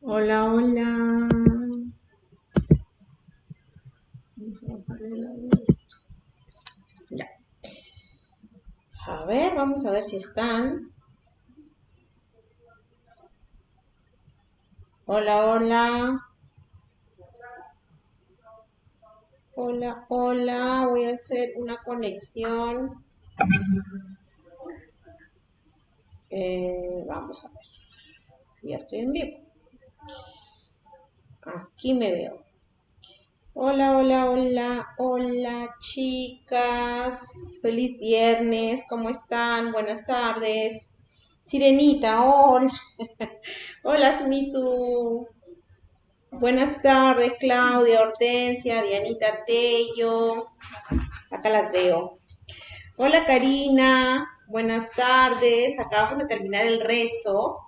Hola, hola. Ya. A ver, vamos a ver si están. Hola, hola. Hola, hola. Voy a hacer una conexión. Eh, vamos a ver si ya estoy en vivo. Aquí me veo. Hola, hola, hola, hola chicas. Feliz viernes. ¿Cómo están? Buenas tardes. Sirenita, hola. hola, Sumisu. Buenas tardes, Claudia, Hortensia, Dianita Tello. Acá las veo. Hola, Karina. Buenas tardes. Acabamos de terminar el rezo.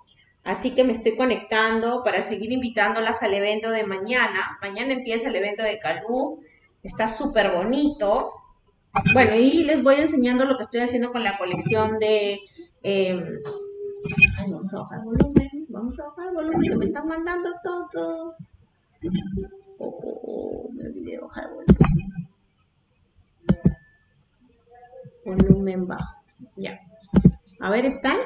Así que me estoy conectando para seguir invitándolas al evento de mañana. Mañana empieza el evento de Calú. Está súper bonito. Bueno, y les voy enseñando lo que estoy haciendo con la colección de... Em, ay, vamos a bajar volumen. Vamos a bajar volumen que me están mandando todo. Oh, me olvidé de volumen. Bajo. Ya. A ver, ¿están?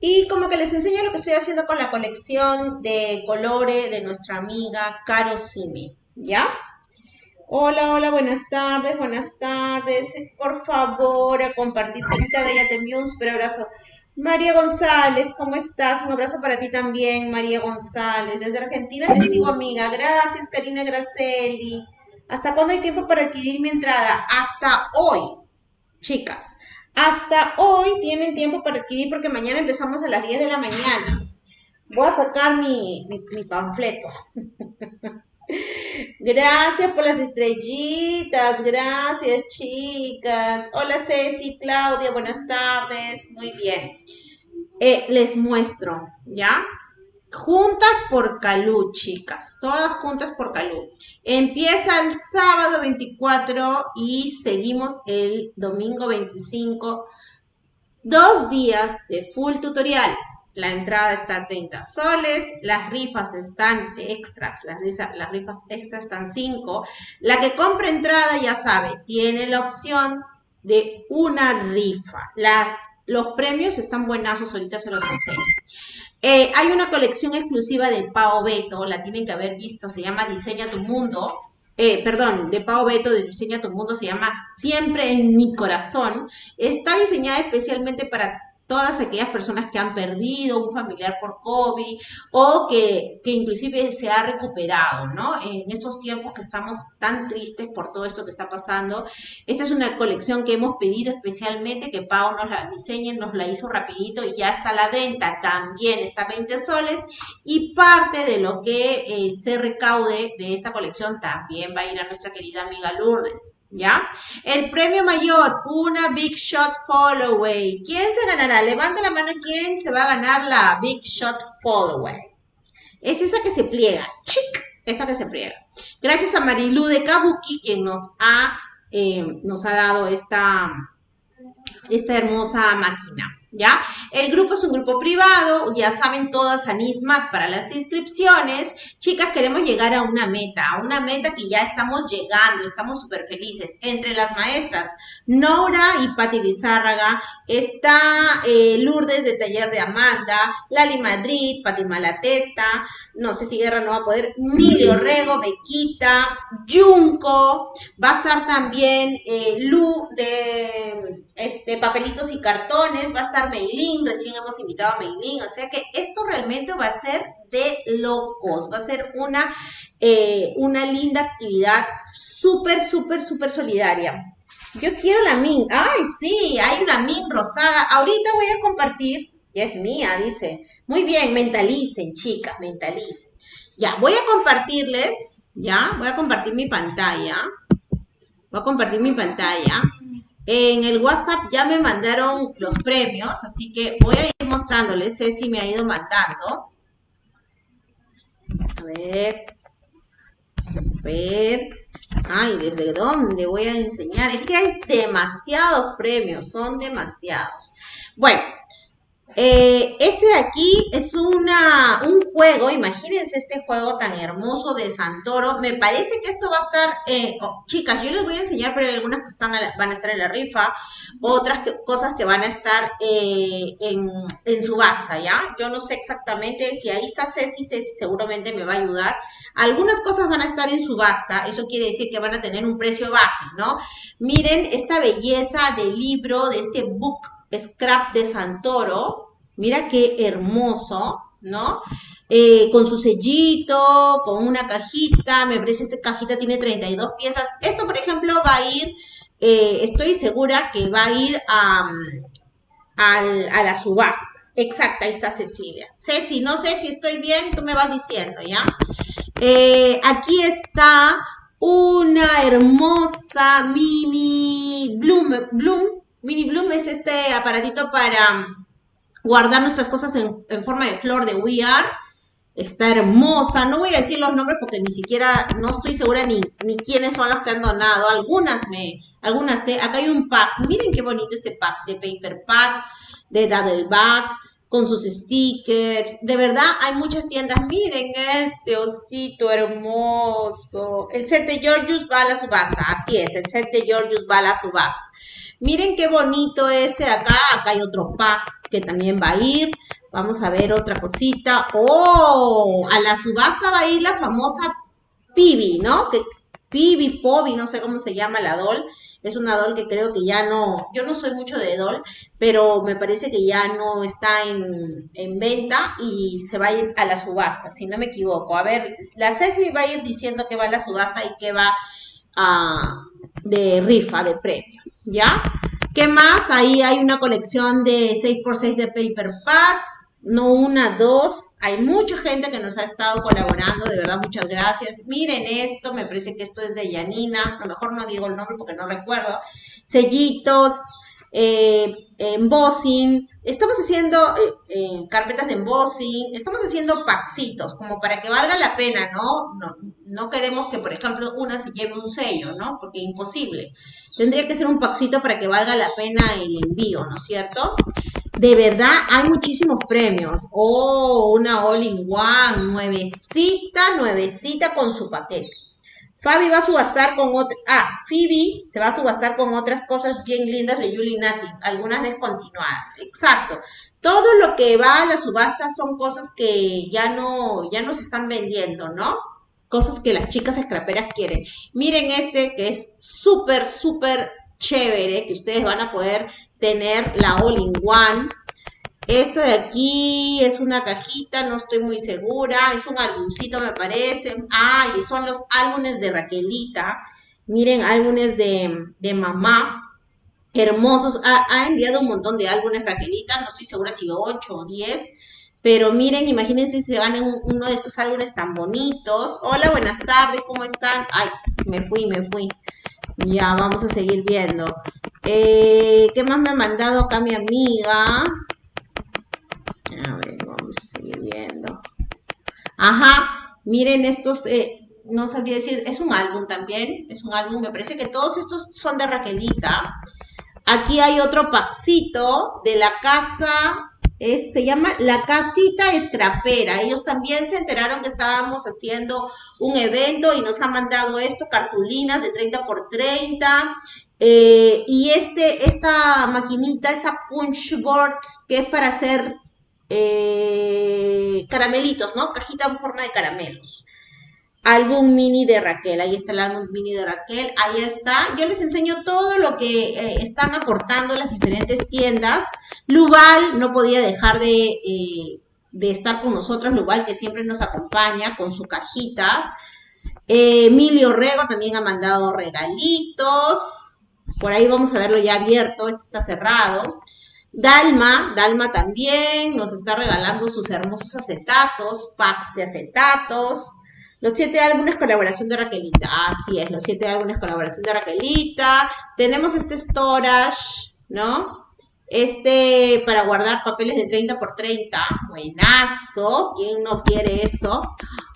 Y como que les enseño lo que estoy haciendo con la colección de colores de nuestra amiga Caro Simi, ¿ya? Hola, hola, buenas tardes, buenas tardes. Por favor, a compartir. Carita Bella, te envío un super abrazo. María González, ¿cómo estás? Un abrazo para ti también, María González. Desde Argentina te sigo, amiga. Gracias, Karina Graceli. ¿Hasta cuándo hay tiempo para adquirir mi entrada? Hasta hoy, chicas. Hasta hoy tienen tiempo para adquirir porque mañana empezamos a las 10 de la mañana. Voy a sacar mi, mi, panfleto. Gracias por las estrellitas, gracias chicas. Hola Ceci, Claudia, buenas tardes. Muy bien. Eh, les muestro, ¿ya? Juntas por Calú, chicas. Todas juntas por Calú. Empieza el sábado 24 y seguimos el domingo 25. Dos días de full tutoriales. La entrada está a 30 soles, las rifas están extras, las, rifas extras están 5. La que compra entrada, ya sabe, tiene la opción de una rifa. Los premios están buenazos, ahorita se los enseño. Eh, hay una colección exclusiva de Pao Beto, la tienen que haber visto, se llama Diseña tu Mundo. Eh, perdón, de Pao Beto de Diseña tu Mundo, se llama Siempre en mi corazón. Está diseñada especialmente para todas aquellas personas que han perdido un familiar por COVID o que, que, inclusive se ha recuperado, ¿no? En estos tiempos que estamos tan tristes por todo esto que está pasando. Esta es una colección que hemos pedido especialmente que Pau nos la diseñe, nos la hizo rapidito y ya está a la venta. También está 20 soles y parte de lo que eh, se recaude de esta colección también va a ir a nuestra querida amiga Lourdes. ¿Ya? El premio mayor, una Big Shot Followaway. ¿Quién se ganará? Levanta la mano quién se va a ganar la Big Shot Followaway. Es esa que se pliega. Chic, esa que se pliega. Gracias a Marilu de Kabuki, quien nos ha, eh, nos ha dado esta, esta hermosa máquina. ¿Ya? El grupo es un grupo privado, ya saben todas a Nismat para las inscripciones. Chicas, queremos llegar a una meta, a una meta que ya estamos llegando, estamos súper felices. Entre las maestras, Nora y Patti Lizárraga, está eh, Lourdes de Taller de Amanda, Lali Madrid, Pati Malatesta, no sé si Guerra no va a poder, Mili Orrego, Bequita, Junco, va a estar también eh, Lu de este, Papelitos y Cartones, va a estar Meilín, recién hemos invitado a Meilín, o sea que esto realmente va a ser de locos, va a ser una, eh, una linda actividad súper, súper, súper solidaria. Yo quiero la min, ay sí, hay una min rosada, ahorita voy a compartir, ya es mía, dice, muy bien, mentalicen chicas, mentalicen. Ya, voy a compartirles, ya, voy a compartir mi pantalla, voy a compartir mi pantalla. En el WhatsApp ya me mandaron los premios, así que voy a ir mostrándoles. si me ha ido mandando. A ver. ver. Ay, ¿desde dónde voy a enseñar? Es que hay demasiados premios, son demasiados. Bueno, eh, este de aquí es una, un juego, imagínense este juego tan hermoso de Santoro. Me parece que esto va a estar, eh, oh, chicas, yo les voy a enseñar, pero hay algunas que están van a estar en la rifa, otras cosas que van a estar eh, en, en, subasta, ¿ya? Yo no sé exactamente si ahí está Ceci, Ceci seguramente me va a ayudar. Algunas cosas van a estar en subasta, eso quiere decir que van a tener un precio base, ¿no? Miren esta belleza del libro, de este book scrap de Santoro. Mira qué hermoso, ¿no? Eh, con su sellito, con una cajita, me parece esta cajita tiene 32 piezas. Esto, por ejemplo, va a ir, eh, estoy segura que va a ir a, a, la subasta. Exacta, ahí está Cecilia. Ceci, no sé si estoy bien, tú me vas diciendo, ¿ya? Eh, aquí está una hermosa mini bloom, bloom Mini Bloom es este aparatito para guardar nuestras cosas en, forma de flor de We Are. Está hermosa. No voy a decir los nombres porque ni siquiera, no estoy segura ni, ni quiénes son los que han donado. Algunas me, algunas sé. Acá hay un pack. Miren qué bonito este pack de Paper Pack, de Daddle Bag, con sus stickers. De verdad, hay muchas tiendas. Miren este osito hermoso. El set de Georgius va a la subasta. Así es, el set de Georgius va a la subasta. Miren qué bonito este de acá. Acá hay otro pack que también va a ir. Vamos a ver otra cosita. ¡Oh! A la subasta va a ir la famosa Pibi, ¿no? Que, Pibi, Pobi, no sé cómo se llama la doll. Es una doll que creo que ya no, yo no soy mucho de doll, pero me parece que ya no está en, en venta y se va a ir a la subasta, si no me equivoco. A ver, la Ceci va a ir diciendo que va a la subasta y que va a, de rifa, de premio. ¿Ya? ¿Qué más? Ahí hay una colección de 6x6 de Paper Pad, no una, dos. Hay mucha gente que nos ha estado colaborando, de verdad, muchas gracias. Miren esto, me parece que esto es de Yanina, a lo mejor no digo el nombre porque no recuerdo. Sellitos, eh, embossing, estamos haciendo eh, eh, carpetas de embossing, estamos haciendo paxitos, como para que valga la pena, ¿no? ¿no? No queremos que, por ejemplo, una se lleve un sello, ¿no? Porque es imposible. Tendría que ser un paxito para que valga la pena el envío, ¿no es cierto? De verdad, hay muchísimos premios. Oh, una all-in-one, nuevecita, nuevecita con su paquete. Fabi va a subastar con ah, Phoebe se va a subastar con otras cosas bien lindas de Julie Nati, algunas descontinuadas. Exacto. Todo lo que va a la subasta son cosas que ya no, ya no se están vendiendo, ¿no? Cosas que las chicas scraperas quieren. Miren este que es súper, súper chévere, que ustedes van a poder tener la all-in-one esto de aquí es una cajita, no estoy muy segura. Es un álbumcito, me parece. Ah, y son los álbumes de Raquelita. Miren, álbumes de, mamá. Hermosos. Ha, enviado un montón de álbumes Raquelita. No estoy segura si 8 o 10. Pero miren, imagínense si se van uno de estos álbumes tan bonitos. Hola, buenas tardes, ¿cómo están? Ay, me fui, me fui. Ya, vamos a seguir viendo. Eh, ¿Qué más me ha mandado acá mi amiga? A ver, vamos a seguir Ajá, miren estos, eh, no sabría decir, es un álbum también, es un álbum, me parece que todos estos son de Raquelita. Aquí hay otro paxito de la casa, se llama La Casita Estrapera. Ellos también se enteraron que estábamos haciendo un evento y nos han mandado esto, cartulinas de 30 por 30. Eh, y este, esta maquinita, esta punch board, que es para hacer eh, caramelitos, ¿no? Cajita en forma de caramelos. Álbum mini de Raquel, ahí está el álbum mini de Raquel, ahí está. Yo les enseño todo lo que eh, están aportando las diferentes tiendas. Luval no podía dejar de, eh, estar con nosotros, Luval que siempre nos acompaña con su cajita. Emilio Rego también ha mandado regalitos. Por ahí vamos a verlo ya abierto, este está cerrado. Dalma, Dalma también nos está regalando sus hermosos acetatos, packs de acetatos. Los siete álbumes colaboración de Raquelita. Así es, los siete álbumes colaboración de Raquelita. Tenemos este storage, ¿no? Este para guardar papeles de 30 por 30, buenazo, ¿quién no quiere eso?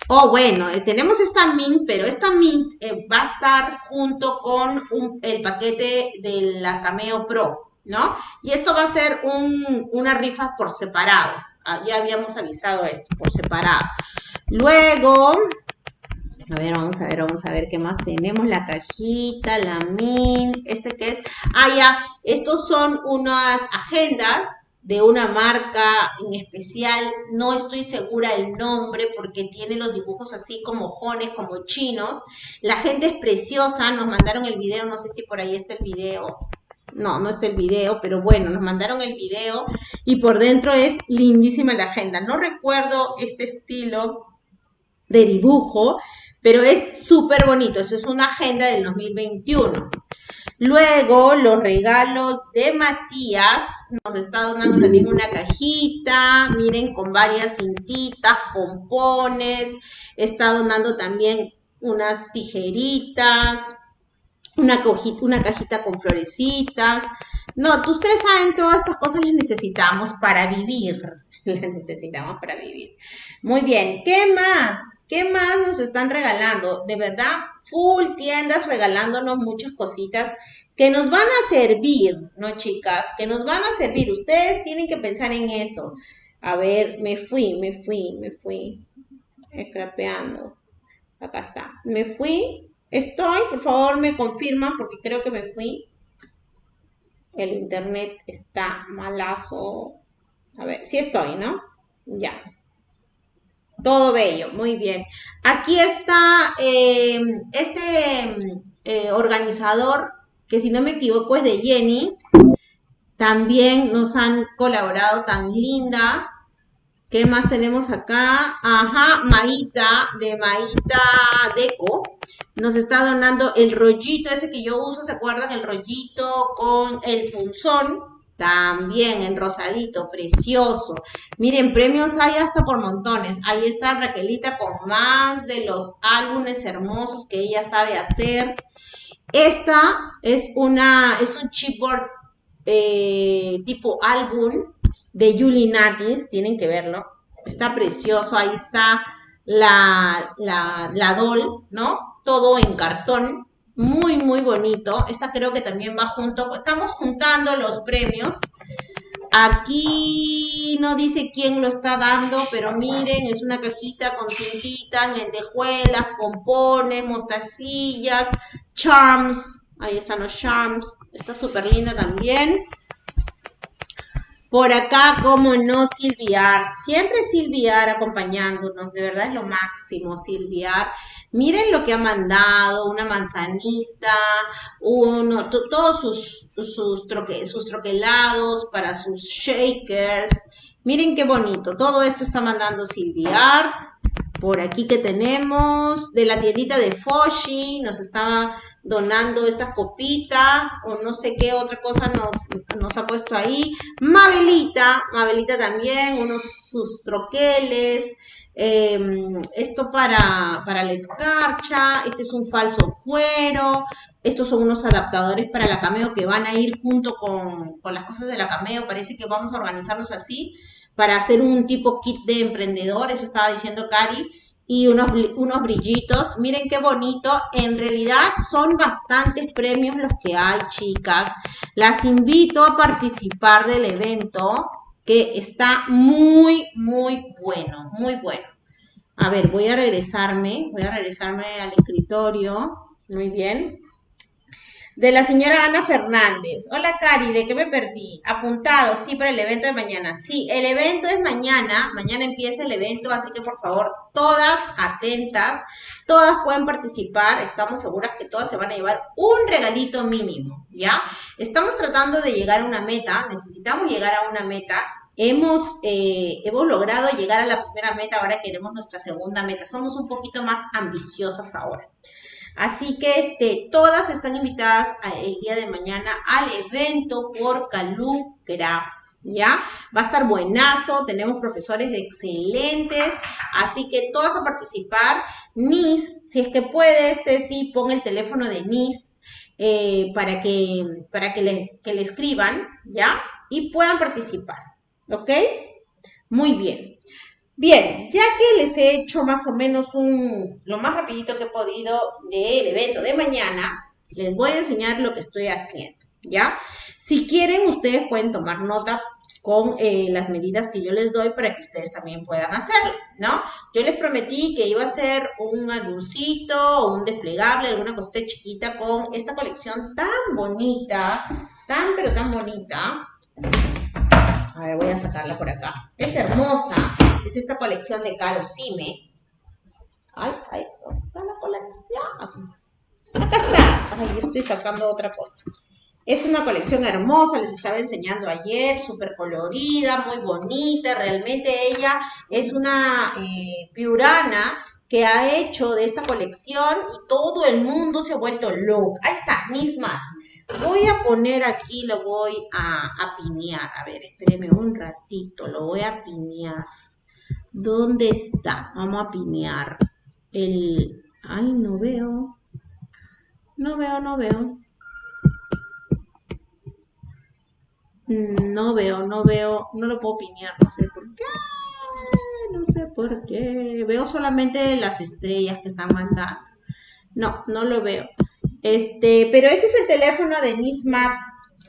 Oh, bueno, eh, tenemos esta Mint, pero esta Mint eh, va a estar junto con el paquete de la Cameo Pro, ¿no? Y esto va a ser una rifa por separado. Ah, ya habíamos avisado esto, por separado. Luego, a ver, vamos a ver, vamos a ver qué más tenemos. La cajita, la min, este que es. Ah, ya, estos son unas agendas de una marca en especial. No estoy segura el nombre porque tiene los dibujos así como jones, como chinos. La gente es preciosa. Nos mandaron el video, no sé si por ahí está el video. No, no está el video, pero bueno, nos mandaron el video y por dentro es lindísima la agenda. No recuerdo este estilo de dibujo, pero es súper bonito. Eso es una agenda del 2021. Luego, los regalos de Matías. Nos está donando también una cajita, miren, con varias cintitas, pompones. Está donando también unas tijeritas, una, cajita con florecitas. No, ustedes saben, todas estas cosas las necesitamos para vivir. Las necesitamos para vivir. Muy bien, ¿qué más? ¿Qué más nos están regalando? De verdad, full tiendas regalándonos muchas cositas que nos van a servir, ¿no, chicas? Que nos van a servir. Ustedes tienen que pensar en eso. A ver, me fui, me fui, me fui. Scrapeando. Acá está. Me fui. Estoy, por favor, me confirman porque creo que me fui. El internet está malazo. A ver, sí estoy, ¿no? Ya. Todo bello, muy bien. Aquí está eh, este eh, organizador, que si no me equivoco es de Jenny. También nos han colaborado tan linda. ¿Qué más tenemos acá? Ajá, Maíta, de Maíta Deco. Nos está donando el rollito ese que yo uso, ¿se acuerdan? El rollito con el punzón también en rosadito, precioso. Miren, premios hay hasta por montones. Ahí está Raquelita con más de los álbumes hermosos que ella sabe hacer. Esta es una, es un chipboard eh, tipo álbum de Julie Natis. Tienen que verlo. Está precioso. Ahí está la, la, la doll, ¿no? Todo en cartón muy, muy bonito. Esta creo que también va junto. Estamos juntando los premios. Aquí no dice quién lo está dando, pero miren, es una cajita con cintitas, lentejuelas, pompones, mostacillas, charms. Ahí están los charms. Está súper linda también. Por acá, como no, Silviar. Siempre Silviar acompañándonos. De verdad es lo máximo, Silviar. Miren lo que ha mandado, una manzanita, uno, todos sus, sus, sus troquelados para sus shakers. Miren qué bonito, todo esto está mandando Silviart. Por aquí que tenemos de la tiendita de Foshi, nos está donando esta copita o no sé qué otra cosa nos, nos ha puesto ahí. Mabelita, Mabelita también, unos sus troqueles. Em, esto para, para la escarcha, este es un falso cuero, estos son unos adaptadores para la cameo que van a ir junto con, con las cosas de la cameo, parece que vamos a organizarnos así para hacer un tipo kit de emprendedor, eso estaba diciendo Cari, y unos, unos brillitos. Miren qué bonito. En realidad son bastantes premios los que hay, chicas. Las invito a participar del evento que está muy, muy bueno, muy bueno. A ver, voy a regresarme, voy a regresarme al escritorio. Muy bien. De la señora Ana Fernández. Hola, Cari, ¿de qué me perdí? Apuntado, sí, para el evento de mañana. Sí, el evento es mañana. Mañana empieza el evento, así que por favor, todas atentas. Todas pueden participar. Estamos seguras que todas se van a llevar un regalito mínimo, ¿ya? Estamos tratando de llegar a una meta. Necesitamos llegar a una meta Hemos, eh, hemos logrado llegar a la primera meta, ahora queremos nuestra segunda meta. Somos un poquito más ambiciosas ahora. Así que este, todas están invitadas el día de mañana al evento por Calucra. ¿Ya? Va a estar buenazo, tenemos profesores excelentes, así que todas a participar. NIS, si es que puede, Ceci, pon el teléfono de NIS eh, para, que, para que, le, que le escriban, ¿ya? y puedan participar. ¿Ok? Muy bien. Bien, ya que les he hecho más o menos un, lo más rapidito que he podido del evento de mañana, les voy a enseñar lo que estoy haciendo, ¿ya? Si quieren, ustedes pueden tomar nota con eh, las medidas que yo les doy para que ustedes también puedan hacerlo, ¿no? Yo les prometí que iba a hacer un álbumcito un desplegable, alguna cosita chiquita con esta colección tan bonita, tan pero tan bonita. A ver, voy a sacarla por acá. Es hermosa, es esta colección de Caro Sime. Ay, ay, ¿dónde está la colección? Acá está. Ay, yo estoy sacando otra cosa. Es una colección hermosa, les estaba enseñando ayer, súper colorida, muy bonita. Realmente ella es una eh, piurana que ha hecho de esta colección y todo el mundo se ha vuelto loco. Ahí está, misma. Voy a poner aquí, lo voy a, a pinear. A ver, espéreme un ratito, lo voy a pinear. ¿Dónde está? Vamos a pinear. El... Ay, no veo. No veo, no veo. No veo, no veo, no lo puedo pinear, no sé por qué. No sé por qué. Veo solamente las estrellas que están mandando. No, no lo veo. Este, pero ese es el teléfono de Nismat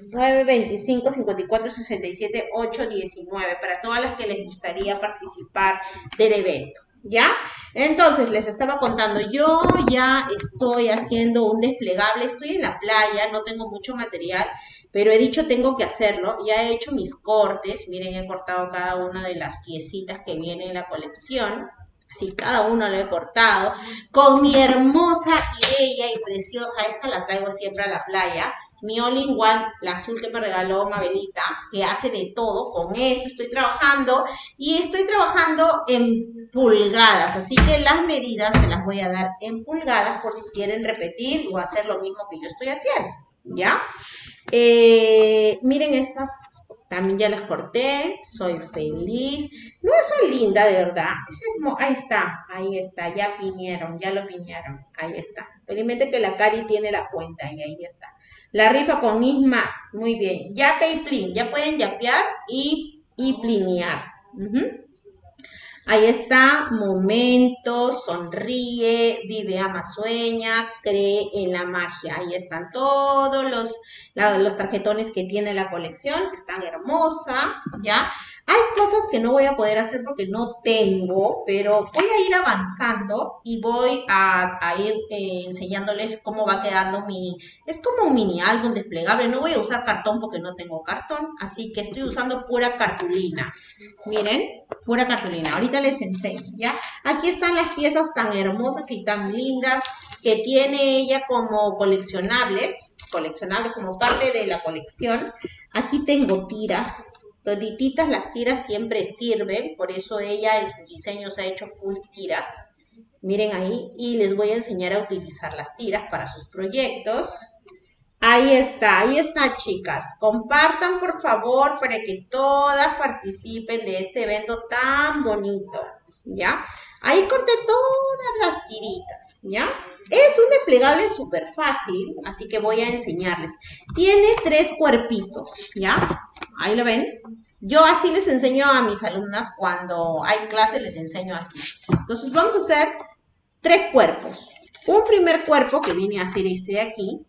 925 54 67 819 para todas las que les gustaría participar del evento. ¿Ya? Entonces, les estaba contando, yo ya estoy haciendo un desplegable, estoy en la playa, no tengo mucho material, pero he dicho tengo que hacerlo, ya he hecho mis cortes, miren, he cortado cada una de las piecitas que viene en la colección, así cada uno lo he cortado, con mi hermosa y bella y preciosa, esta la traigo siempre a la playa, mi all in one, la azul que me regaló Mabelita, que hace de todo, con esto estoy trabajando y estoy trabajando en pulgadas, así que las medidas se las voy a dar en pulgadas por si quieren repetir o hacer lo mismo que yo estoy haciendo, ¿ya? Eh, miren estas, también ya las corté, soy feliz, no soy linda de verdad, ahí está, ahí está, ya piñaron, ya lo piñaron, ahí está, felizmente que la Cari tiene la cuenta y ahí está. La rifa con Isma, muy bien. Yape y plin, ya pueden yapear y, y plinear. Ahí está, momento, sonríe, vive, ama, sueña, cree en la magia. Ahí están todos los, los tarjetones que tiene la colección, que están hermosa, ¿ya? Hay cosas que no voy a poder hacer porque no tengo, pero voy a ir avanzando y voy a, ir eh, enseñándoles cómo va quedando mi... Es como un mini álbum desplegable. No voy a usar cartón porque no tengo cartón, así que estoy usando pura cartulina. Miren, pura cartulina. Ahorita les enseño, ¿ya? Aquí están las piezas tan hermosas y tan lindas que tiene ella como coleccionables, coleccionables como parte de la colección. Aquí tengo tiras, Todititas las tiras siempre sirven, por eso ella en sus diseños ha hecho full tiras. Miren ahí, y les voy a enseñar a utilizar las tiras para sus proyectos. Ahí está, ahí está, chicas. Compartan, por favor, para que todas participen de este evento tan bonito, ¿ya? Ahí corté todas las tiritas, ¿ya? Es un desplegable súper fácil, así que voy a enseñarles. Tiene tres cuerpitos, ¿ya? Ahí lo ven. Yo así les enseño a mis alumnas cuando hay clase, les enseño así. Entonces vamos a hacer tres cuerpos. Un primer cuerpo que viene a ser este de aquí,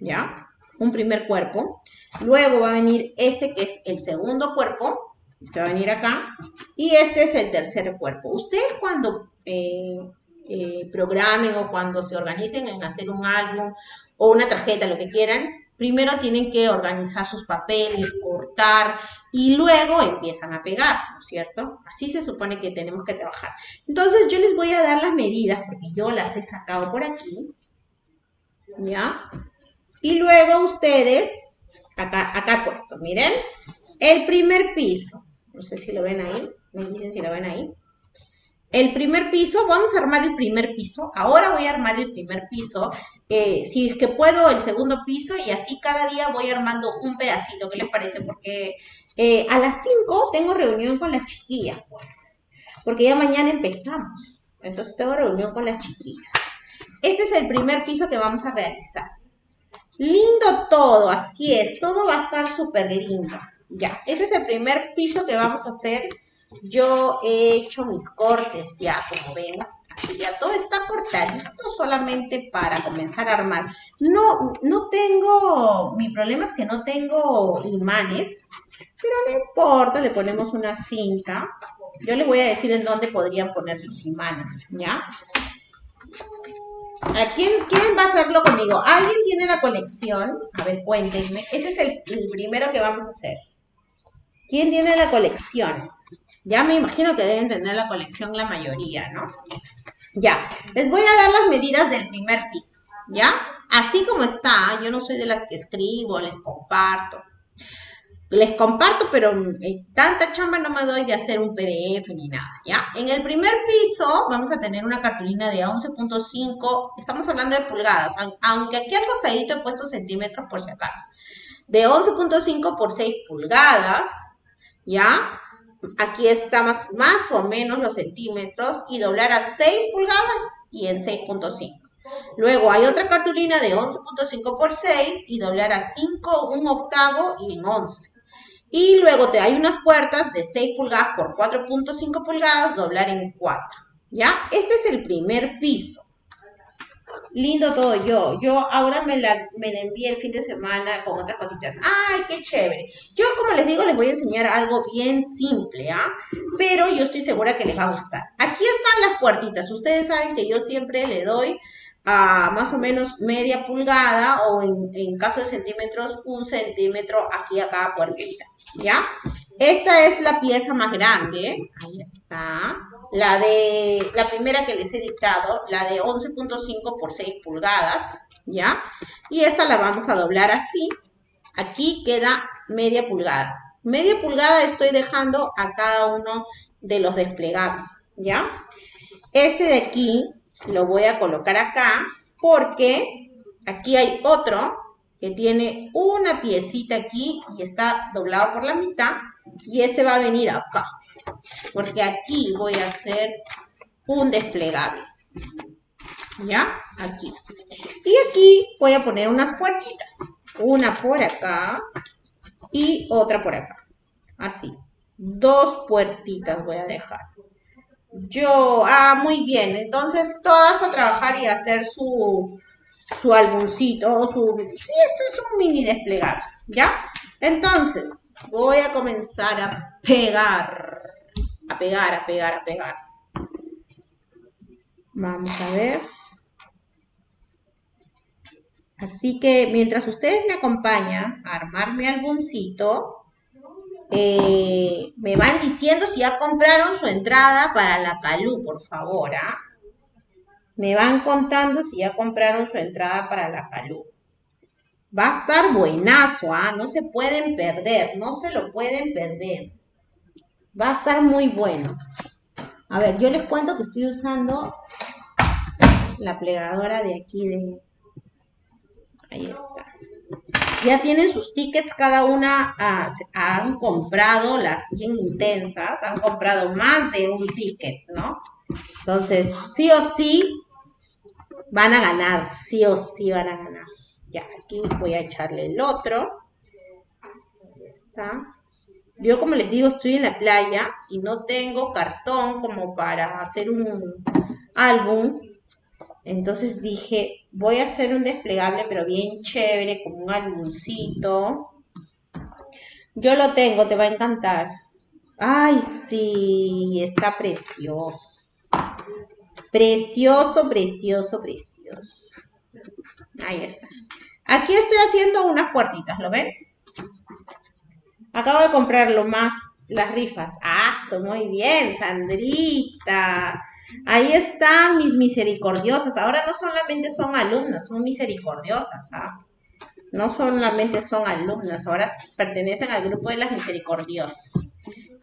¿ya? Un primer cuerpo. Luego va a venir este que es el segundo cuerpo, este va a venir acá. Y este es el tercer cuerpo. Ustedes cuando eh, eh, programen o cuando se organicen en hacer un álbum o una tarjeta, lo que quieran, primero tienen que organizar sus papeles, cortar y luego empiezan a pegar, ¿no es cierto? Así se supone que tenemos que trabajar. Entonces yo les voy a dar las medidas porque yo las he sacado por aquí, ¿ya? Y luego ustedes, acá, acá puesto, miren, el primer piso, no sé si lo ven ahí, me dicen si lo ven ahí. El primer piso, vamos a armar el primer piso. Ahora voy a armar el primer piso. Eh, si es que puedo, el segundo piso y así cada día voy armando un pedacito. ¿Qué les parece? Porque eh, a las 5 tengo reunión con las chiquillas, pues. Porque ya mañana empezamos. Entonces tengo reunión con las chiquillas. Este es el primer piso que vamos a realizar. Lindo todo, así es, todo va a estar súper lindo. Ya, este es el primer piso que vamos a hacer. Yo he hecho mis cortes ya, como ven. Aquí ya todo está cortadito solamente para comenzar a armar. No, no tengo, mi problema es que no tengo imanes, pero no importa, le ponemos una cinta. Yo les voy a decir en dónde podrían poner sus imanes, ¿ya? ¿A quién, va a hacerlo conmigo? ¿Alguien tiene la colección? A ver, cuéntenme. Este es el, primero que vamos a hacer. ¿Quién tiene la colección? Ya me imagino que deben tener la colección la mayoría, ¿no? Ya, les voy a dar las medidas del primer piso, ¿ya? Así como está, yo no soy de las que escribo, les comparto les comparto, pero tanta chamba no me doy de hacer un PDF ni nada, ¿ya? En el primer piso vamos a tener una cartulina de 11.5, estamos hablando de pulgadas, aunque aquí al costadito he puesto centímetros por si acaso, de 11.5 por 6 pulgadas, ¿ya? Aquí está más, más o menos los centímetros y doblar a 6 pulgadas y en 6.5. Luego hay otra cartulina de 11.5 por 6 y doblar a 5, un octavo y en 11. Y luego te hay unas puertas de 6 pulgadas por 4.5 pulgadas, doblar en 4. ¿Ya? Este es el primer piso. Lindo todo yo. Yo ahora me la, me envié el fin de semana con otras cositas. ¡Ay, qué chévere! Yo, como les digo, les voy a enseñar algo bien simple, ¿ah? Pero yo estoy segura que les va a gustar. Aquí están las puertitas. Ustedes saben que yo siempre le doy a más o menos media pulgada o en, caso de centímetros, un centímetro aquí a cada puertita, ¿ya? Esta es la pieza más grande, ahí está, la de, la primera que les he dictado, la de 11.5 por 6 pulgadas, ¿ya? Y esta la vamos a doblar así, aquí queda media pulgada. Media pulgada estoy dejando a cada uno de los desplegables, ¿ya? Este de aquí lo voy a colocar acá porque aquí hay otro que tiene una piecita aquí y está doblado por la mitad y este va a venir acá porque aquí voy a hacer un desplegable ¿ya? aquí. Y aquí voy a poner unas puertitas una por acá y otra por acá. Así dos puertitas voy a dejar yo, ah, muy bien. Entonces, todas a trabajar y hacer su, su álbumcito, su... Sí, esto es un mini desplegable, ¿ya? Entonces, voy a comenzar a pegar, a pegar, a pegar, a pegar. Vamos a ver. Así que mientras ustedes me acompañan a armar mi álbumcito, eh, me van diciendo si ya compraron su entrada para la Calú, por favor. ¿ah? Me van contando si ya compraron su entrada para la Calú. Va a estar buenazo, ¿ah? No se pueden perder, no se lo pueden perder. Va a estar muy bueno. A ver, yo les cuento que estoy usando la plegadora de aquí de... Ahí está ya tienen sus tickets, cada una ah, han comprado las bien intensas, han comprado más de un ticket, ¿no? Entonces, sí o sí van a ganar, sí o sí van a ganar. Ya, aquí voy a echarle el otro. Ahí está. Yo, como les digo, estoy en la playa y no tengo cartón como para hacer un álbum. Entonces dije, voy a hacer un desplegable, pero bien chévere, como un álbumcito. Yo lo tengo, te va a encantar. Ay, sí, está precioso. Precioso, precioso, precioso. Ahí está. Aquí estoy haciendo unas puertitas, ¿lo ven? Acabo de comprar lo más, las rifas. Ah, muy bien, Sandrita. Ahí están mis misericordiosas. Ahora no solamente son alumnas, son misericordiosas. ¿ah? No solamente son alumnas, ahora pertenecen al grupo de las misericordiosas.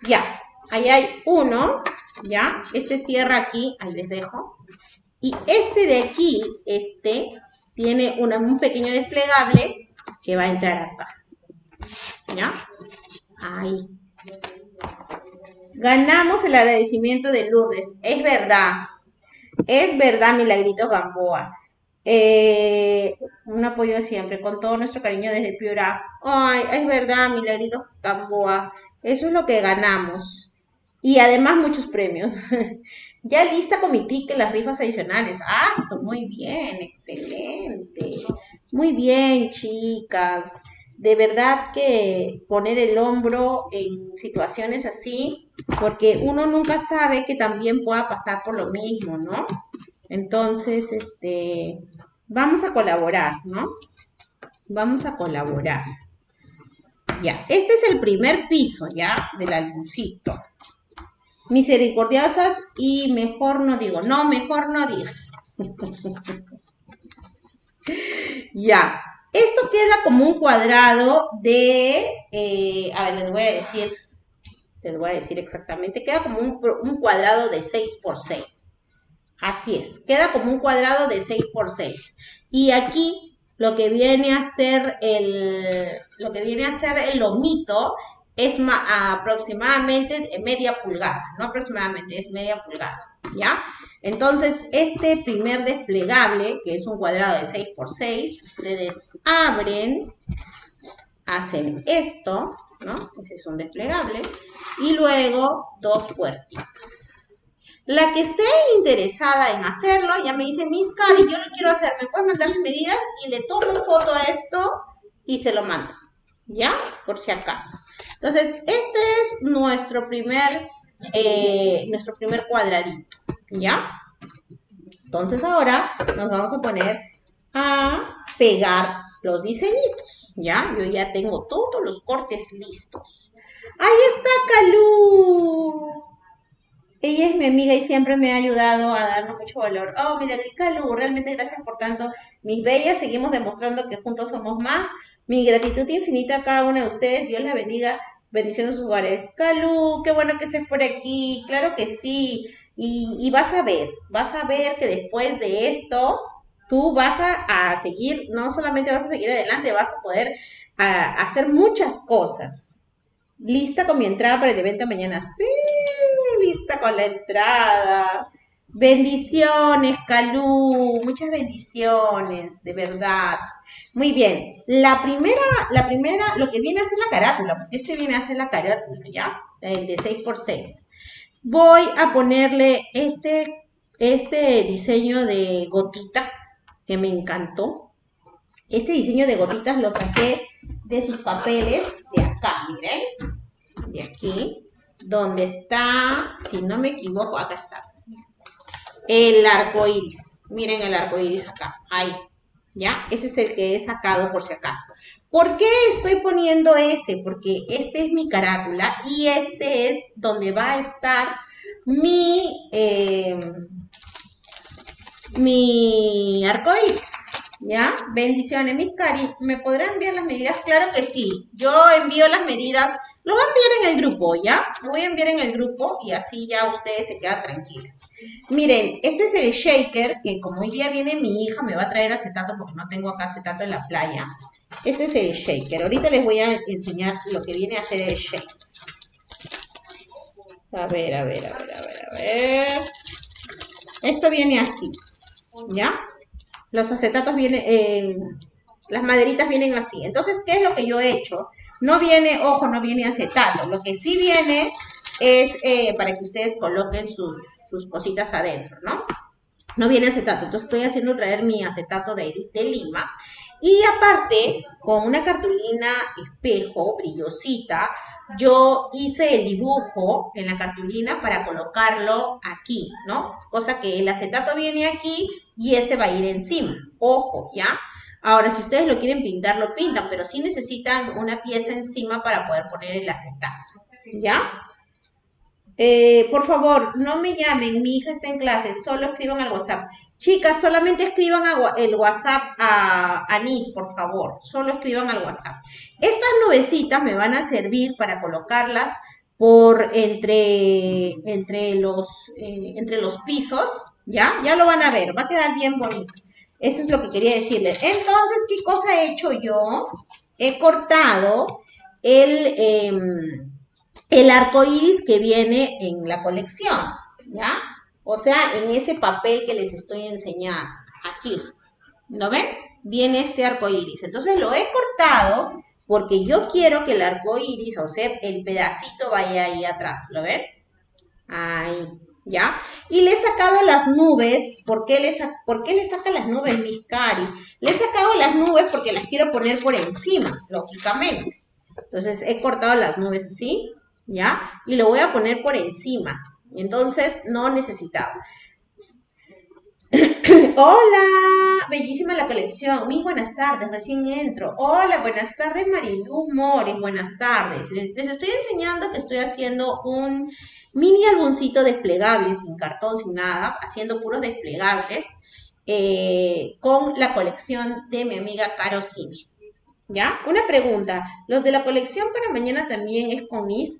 Ya, ahí hay uno, ya. Este cierra aquí, ahí les dejo. Y este de aquí, este, tiene un pequeño desplegable que va a entrar acá. ¿Ya? Ahí. Ganamos el agradecimiento de Lourdes. Es verdad. Es verdad, Milagritos Gamboa. Eh, un apoyo siempre, con todo nuestro cariño desde Piura. Ay, es verdad, Milagrito Gamboa. Eso es lo que ganamos. Y además muchos premios. ya lista con mi ticket, las rifas adicionales. Ah, muy bien, excelente. Muy bien, chicas. De verdad que poner el hombro en situaciones así, porque uno nunca sabe que también pueda pasar por lo mismo, ¿no? Entonces, este, vamos a colaborar, ¿no? Vamos a colaborar. Ya, este es el primer piso, ¿ya? Del albucito. Misericordiosas y mejor no digo. No, mejor no digas. ya. Esto queda como un cuadrado de, eh, a ver, les voy a decir, les voy a decir exactamente, queda como un, cuadrado de 6 por 6. Así es, queda como un cuadrado de 6 por 6. Y aquí lo que viene a ser el, lo que viene a ser el lomito es aproximadamente media pulgada, no aproximadamente, es media pulgada, ¿ya? Entonces, este primer desplegable, que es un cuadrado de 6 por 6, ustedes abren, hacen esto, ¿no? Ese es un desplegable, y luego dos puertitas. La que esté interesada en hacerlo, ya me dice, Miss Cari, yo lo quiero hacer, ¿me puedes mandar las medidas? Y le tomo foto a esto y se lo mando, ¿ya? Por si acaso. Entonces, este es nuestro primer, eh, nuestro primer cuadradito, ¿ya? Entonces ahora nos vamos a poner a pegar los diseñitos, ¿ya? Yo ya tengo todos los cortes listos. ¡Ahí está Calú! Ella es mi amiga y siempre me ha ayudado a darnos mucho valor. Oh, mira, Lu, realmente gracias por tanto. Mis bellas, seguimos demostrando que juntos somos más. Mi gratitud infinita a cada una de ustedes. Dios la bendiga. Bendiciones hogares. Calu, qué bueno que estés por aquí. Claro que sí. Y, vas a ver, vas a ver que después de esto, tú vas a, seguir, no solamente vas a seguir adelante, vas a poder hacer muchas cosas. ¿Lista con mi entrada para el evento mañana? Sí, lista con la entrada. Bendiciones, Calú, muchas bendiciones, de verdad. Muy bien, la primera, la primera, lo que viene a ser la carátula, porque este viene a ser la carátula, ¿ya? El de 6x6. Voy a ponerle este, este diseño de gotitas, que me encantó. Este diseño de gotitas lo saqué de sus papeles de acá, miren, de aquí donde está, si no me equivoco, acá está, el arco iris. Miren el arco iris acá, ahí, ¿ya? Ese es el que he sacado por si acaso. ¿Por qué estoy poniendo ese? Porque este es mi carátula y este es donde va a estar mi, eh, mi arco iris. ¿Ya? Bendiciones, mis cari. ¿Me podrán enviar las medidas? Claro que sí. Yo envío las medidas lo voy a enviar en el grupo, ¿ya? Lo voy a enviar en el grupo y así ya ustedes se quedan tranquilos. Miren, este es el shaker que como hoy día viene mi hija me va a traer acetato porque no tengo acá acetato en la playa. Este es el shaker. Ahorita les voy a enseñar lo que viene a ser el shaker. A ver, a ver, a ver, a ver, a ver. Esto viene así, ¿ya? Los acetatos vienen, eh, las maderitas vienen así. Entonces, ¿qué es lo que yo he hecho? No viene, ojo, no viene acetato. Lo que sí viene es eh, para que ustedes coloquen sus, cositas adentro, ¿no? No viene acetato. Entonces estoy haciendo traer mi acetato de, de lima. Y aparte, con una cartulina espejo, brillosita, yo hice el dibujo en la cartulina para colocarlo aquí, ¿no? Cosa que el acetato viene aquí y este va a ir encima. Ojo, ¿ya? Ahora, si ustedes lo quieren pintar, lo pintan, pero sí necesitan una pieza encima para poder poner el acetato. ¿Ya? Eh, por favor, no me llamen, mi hija está en clase, solo escriban al WhatsApp. Chicas, solamente escriban el WhatsApp a Anis, por favor, solo escriban al WhatsApp. Estas nubecitas me van a servir para colocarlas por entre, entre, los, eh, entre los pisos, ¿ya? Ya lo van a ver, va a quedar bien bonito. Eso es lo que quería decirles. Entonces, ¿qué cosa he hecho yo? He cortado el, em, el arco iris que viene en la colección, ¿ya? O sea, en ese papel que les estoy enseñando, aquí, ¿Lo ven? Viene este arco iris. Entonces lo he cortado porque yo quiero que el arco iris, o sea, el pedacito vaya ahí atrás. ¿Lo ven? Ahí. ¿Ya? Y le he sacado las nubes. ¿Por qué le, ¿por qué le saca las nubes, mis cari? Le he sacado las nubes porque las quiero poner por encima, lógicamente. Entonces he cortado las nubes así, ¿ya? Y lo voy a poner por encima. Entonces no necesitaba. Hola, bellísima la colección. Muy buenas tardes, recién entro. Hola, buenas tardes, Marilu Mores. Buenas tardes. Les, estoy enseñando que estoy haciendo un mini álbumcito desplegable, sin cartón, sin nada, haciendo puros desplegables eh, con la colección de mi amiga Caro. ¿Ya? Una pregunta. ¿Los de la colección para mañana también es con mis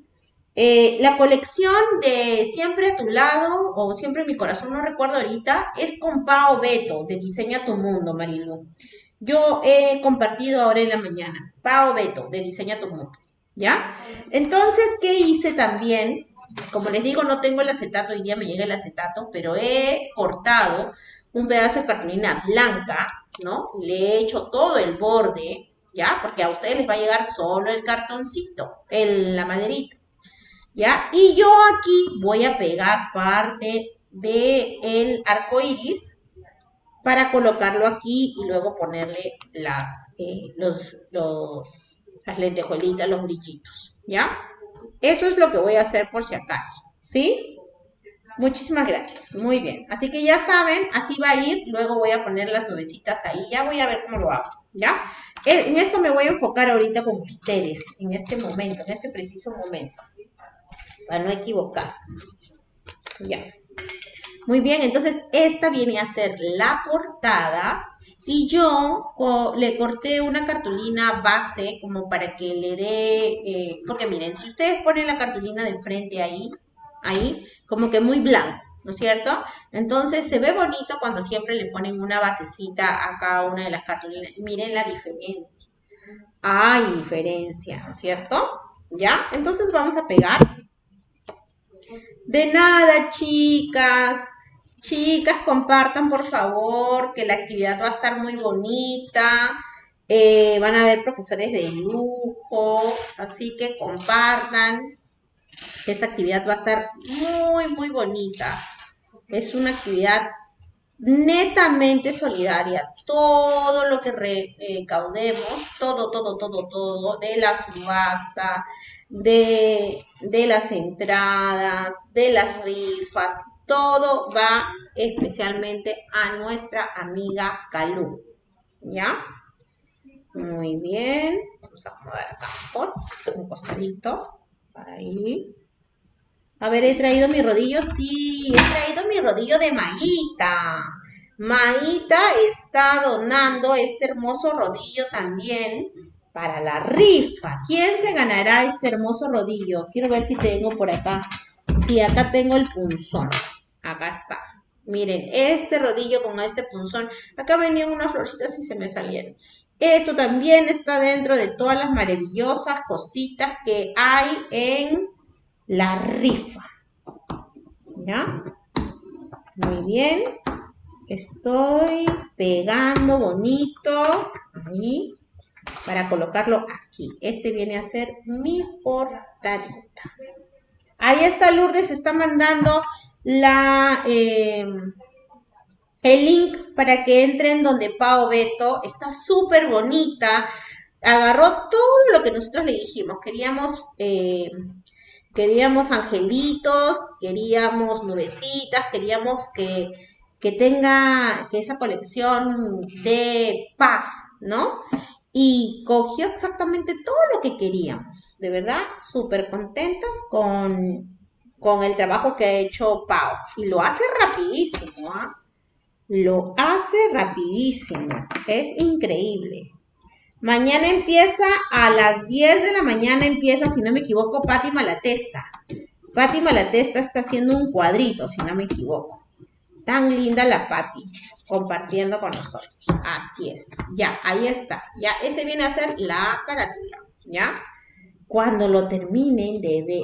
eh, la colección de Siempre a tu lado o Siempre en mi corazón, no recuerdo ahorita, es con Pao Beto de Diseña tu Mundo, Marilu. Yo he compartido ahora en la mañana, Pao Beto de Diseña tu Mundo, ¿ya? Entonces, ¿qué hice también? Como les digo, no tengo el acetato, hoy día me llega el acetato, pero he cortado un pedazo de cartulina blanca, ¿no? Le he hecho todo el borde, ¿ya? Porque a ustedes les va a llegar solo el cartoncito, el, la maderita. ¿Ya? Y yo aquí voy a pegar parte del el arco iris para colocarlo aquí y luego ponerle las, eh, los, los, las lentejuelitas, los brillitos, ¿ya? Eso es lo que voy a hacer por si acaso, ¿sí? Muchísimas gracias, muy bien. Así que ya saben, así va a ir, luego voy a poner las nubecitas ahí, ya voy a ver cómo lo hago, ¿ya? En esto me voy a enfocar ahorita con ustedes, en este momento, en este preciso momento para no equivocar. Ya. Muy bien, entonces esta viene a ser la portada y yo le corté una cartulina base como para que le dé, eh, porque miren, si ustedes ponen la cartulina de frente ahí, ahí, como que muy blanco, ¿no es cierto? Entonces se ve bonito cuando siempre le ponen una basecita a cada una de las cartulinas. Miren la diferencia. Hay diferencia, ¿no es cierto? ¿Ya? Entonces vamos a pegar de nada, chicas. Chicas, compartan por favor, que la actividad va a estar muy bonita. Eh, van a haber profesores de lujo, así que compartan. Esta actividad va a estar muy, muy bonita. Es una actividad netamente solidaria. Todo lo que recaudemos, todo, todo, todo, todo, de la subasta, de, las entradas, de las rifas, todo va especialmente a nuestra amiga Calú. ¿Ya? Muy bien. Vamos a acomodar acá un costadito. Ahí. A ver, he traído mi rodillo. Sí, he traído mi rodillo de Maíta. Maíta está donando este hermoso rodillo también para la rifa. ¿Quién se ganará este hermoso rodillo? Quiero ver si tengo por acá. Sí, acá tengo el punzón. Acá está. Miren, este rodillo con este punzón. Acá venían unas florcitas y se me salieron. Esto también está dentro de todas las maravillosas cositas que hay en la rifa. ¿Ya? Muy bien. Estoy pegando bonito. Ahí para colocarlo aquí. Este viene a ser mi portadita. Ahí está Lourdes, está mandando la, em, el link para que entren donde Pao Beto. Está súper bonita. Agarró todo lo que nosotros le dijimos. Queríamos, em, queríamos angelitos, queríamos nubecitas, queríamos que, que tenga que esa colección de paz, ¿no? Y cogió exactamente todo lo que queríamos. De verdad, súper contentas con, con, el trabajo que ha hecho Pau. Y lo hace rapidísimo, ¿ah? Lo hace rapidísimo. Es increíble. Mañana empieza a las 10 de la mañana, empieza, si no me equivoco, Patti Malatesta. Patti Malatesta está haciendo un cuadrito, si no me equivoco. Tan linda la Patti compartiendo con nosotros. Así es. Ya, ahí está. Ya, ese viene a ser la carátula. ¿Ya? Cuando lo terminen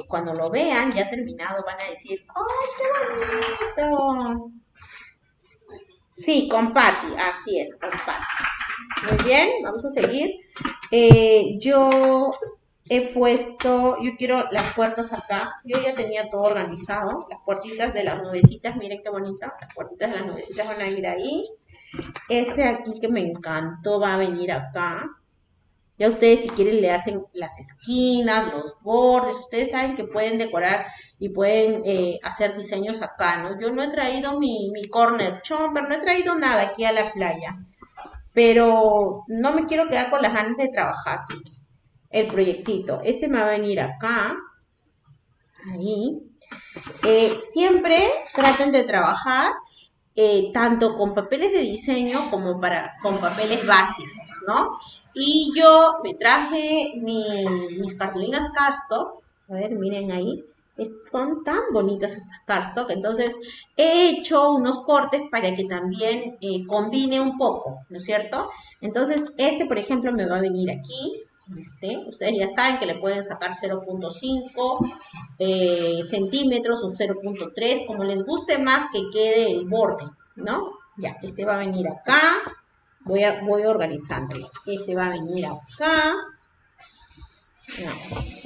cuando lo vean ya terminado, van a decir, ¡ay, qué bonito! Sí, con Patty, así es, con Patty. Muy bien, vamos a seguir. Eh, yo he puesto, yo quiero las puertas acá. Yo ya tenía todo organizado. Las puertitas de las nubecitas, miren qué bonita. Las puertitas de las nubecitas van a ir ahí. Este aquí que me encantó va a venir acá. Ya ustedes si quieren le hacen las esquinas, los bordes, ustedes saben que pueden decorar y pueden eh, hacer diseños acá, ¿no? Yo no he traído mi, mi corner chomper, no he traído nada aquí a la playa, pero no me quiero quedar con las ganas de trabajar el proyectito. Este me va a venir acá, ahí. Eh, siempre traten de trabajar eh, tanto con papeles de diseño como para, con papeles básicos, ¿no? Y yo me traje mis cartulinas cardstock, a ver, miren ahí, son tan bonitas estas cardstock, entonces he hecho unos cortes para que también eh, combine un poco, ¿no es cierto? Entonces este, por ejemplo, me va a venir aquí, ustedes ya saben que le pueden sacar 0.5 eh, centímetros o 0.3, como les guste más que quede el borde, ¿no? Ya, este va a venir acá, voy, a, voy organizándolo. Este va a venir acá, no,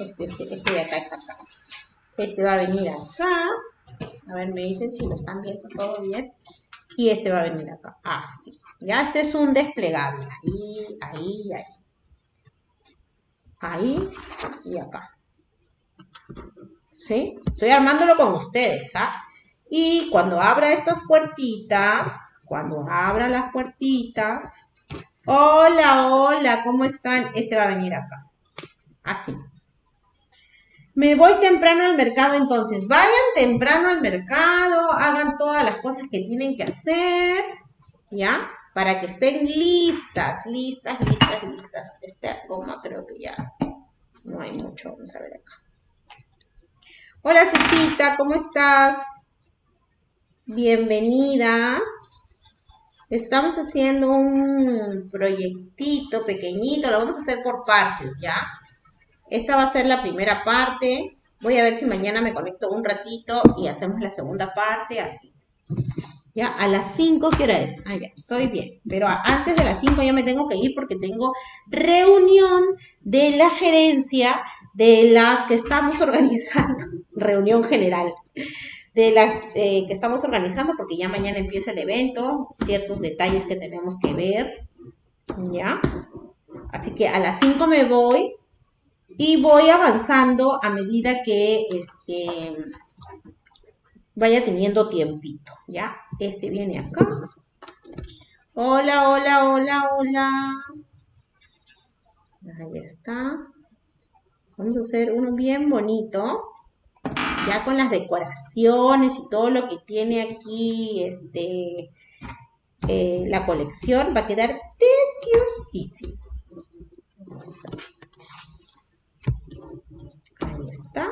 este, este, este de acá es acá. Este va a venir acá, a ver, me dicen si lo están viendo todo bien. Y este va a venir acá, así. Ya, este es un desplegable, ahí, ahí, ahí ahí y acá. ¿Sí? Estoy armándolo con ustedes, ¿ah? Y cuando abra estas puertitas, cuando abra las puertitas, hola, hola, ¿cómo están? Este va a venir acá. Así. Me voy temprano al mercado, entonces vayan temprano al mercado, hagan todas las cosas que tienen que hacer, ¿ya? Para que estén listas, listas, listas, listas. Esta goma creo que ya no hay mucho. Vamos a ver acá. Hola Cecita, ¿cómo estás? Bienvenida. Estamos haciendo un proyectito pequeñito, lo vamos a hacer por partes, ¿ya? Esta va a ser la primera parte. Voy a ver si mañana me conecto un ratito y hacemos la segunda parte, así. ¿Ya? A las 5, ¿qué hora es? Ah, ya, estoy bien. Pero antes de las 5 ya me tengo que ir porque tengo reunión de la gerencia de las que estamos organizando. reunión general. De las eh, que estamos organizando porque ya mañana empieza el evento. Ciertos detalles que tenemos que ver. ¿Ya? Así que a las 5 me voy y voy avanzando a medida que este vaya teniendo tiempito, ¿ya? Este viene acá. Hola, hola, hola, hola. Ahí está. Vamos a hacer uno bien bonito. Ya con las decoraciones y todo lo que tiene aquí este, eh, la colección. Va a quedar preciosísimo. Ahí está.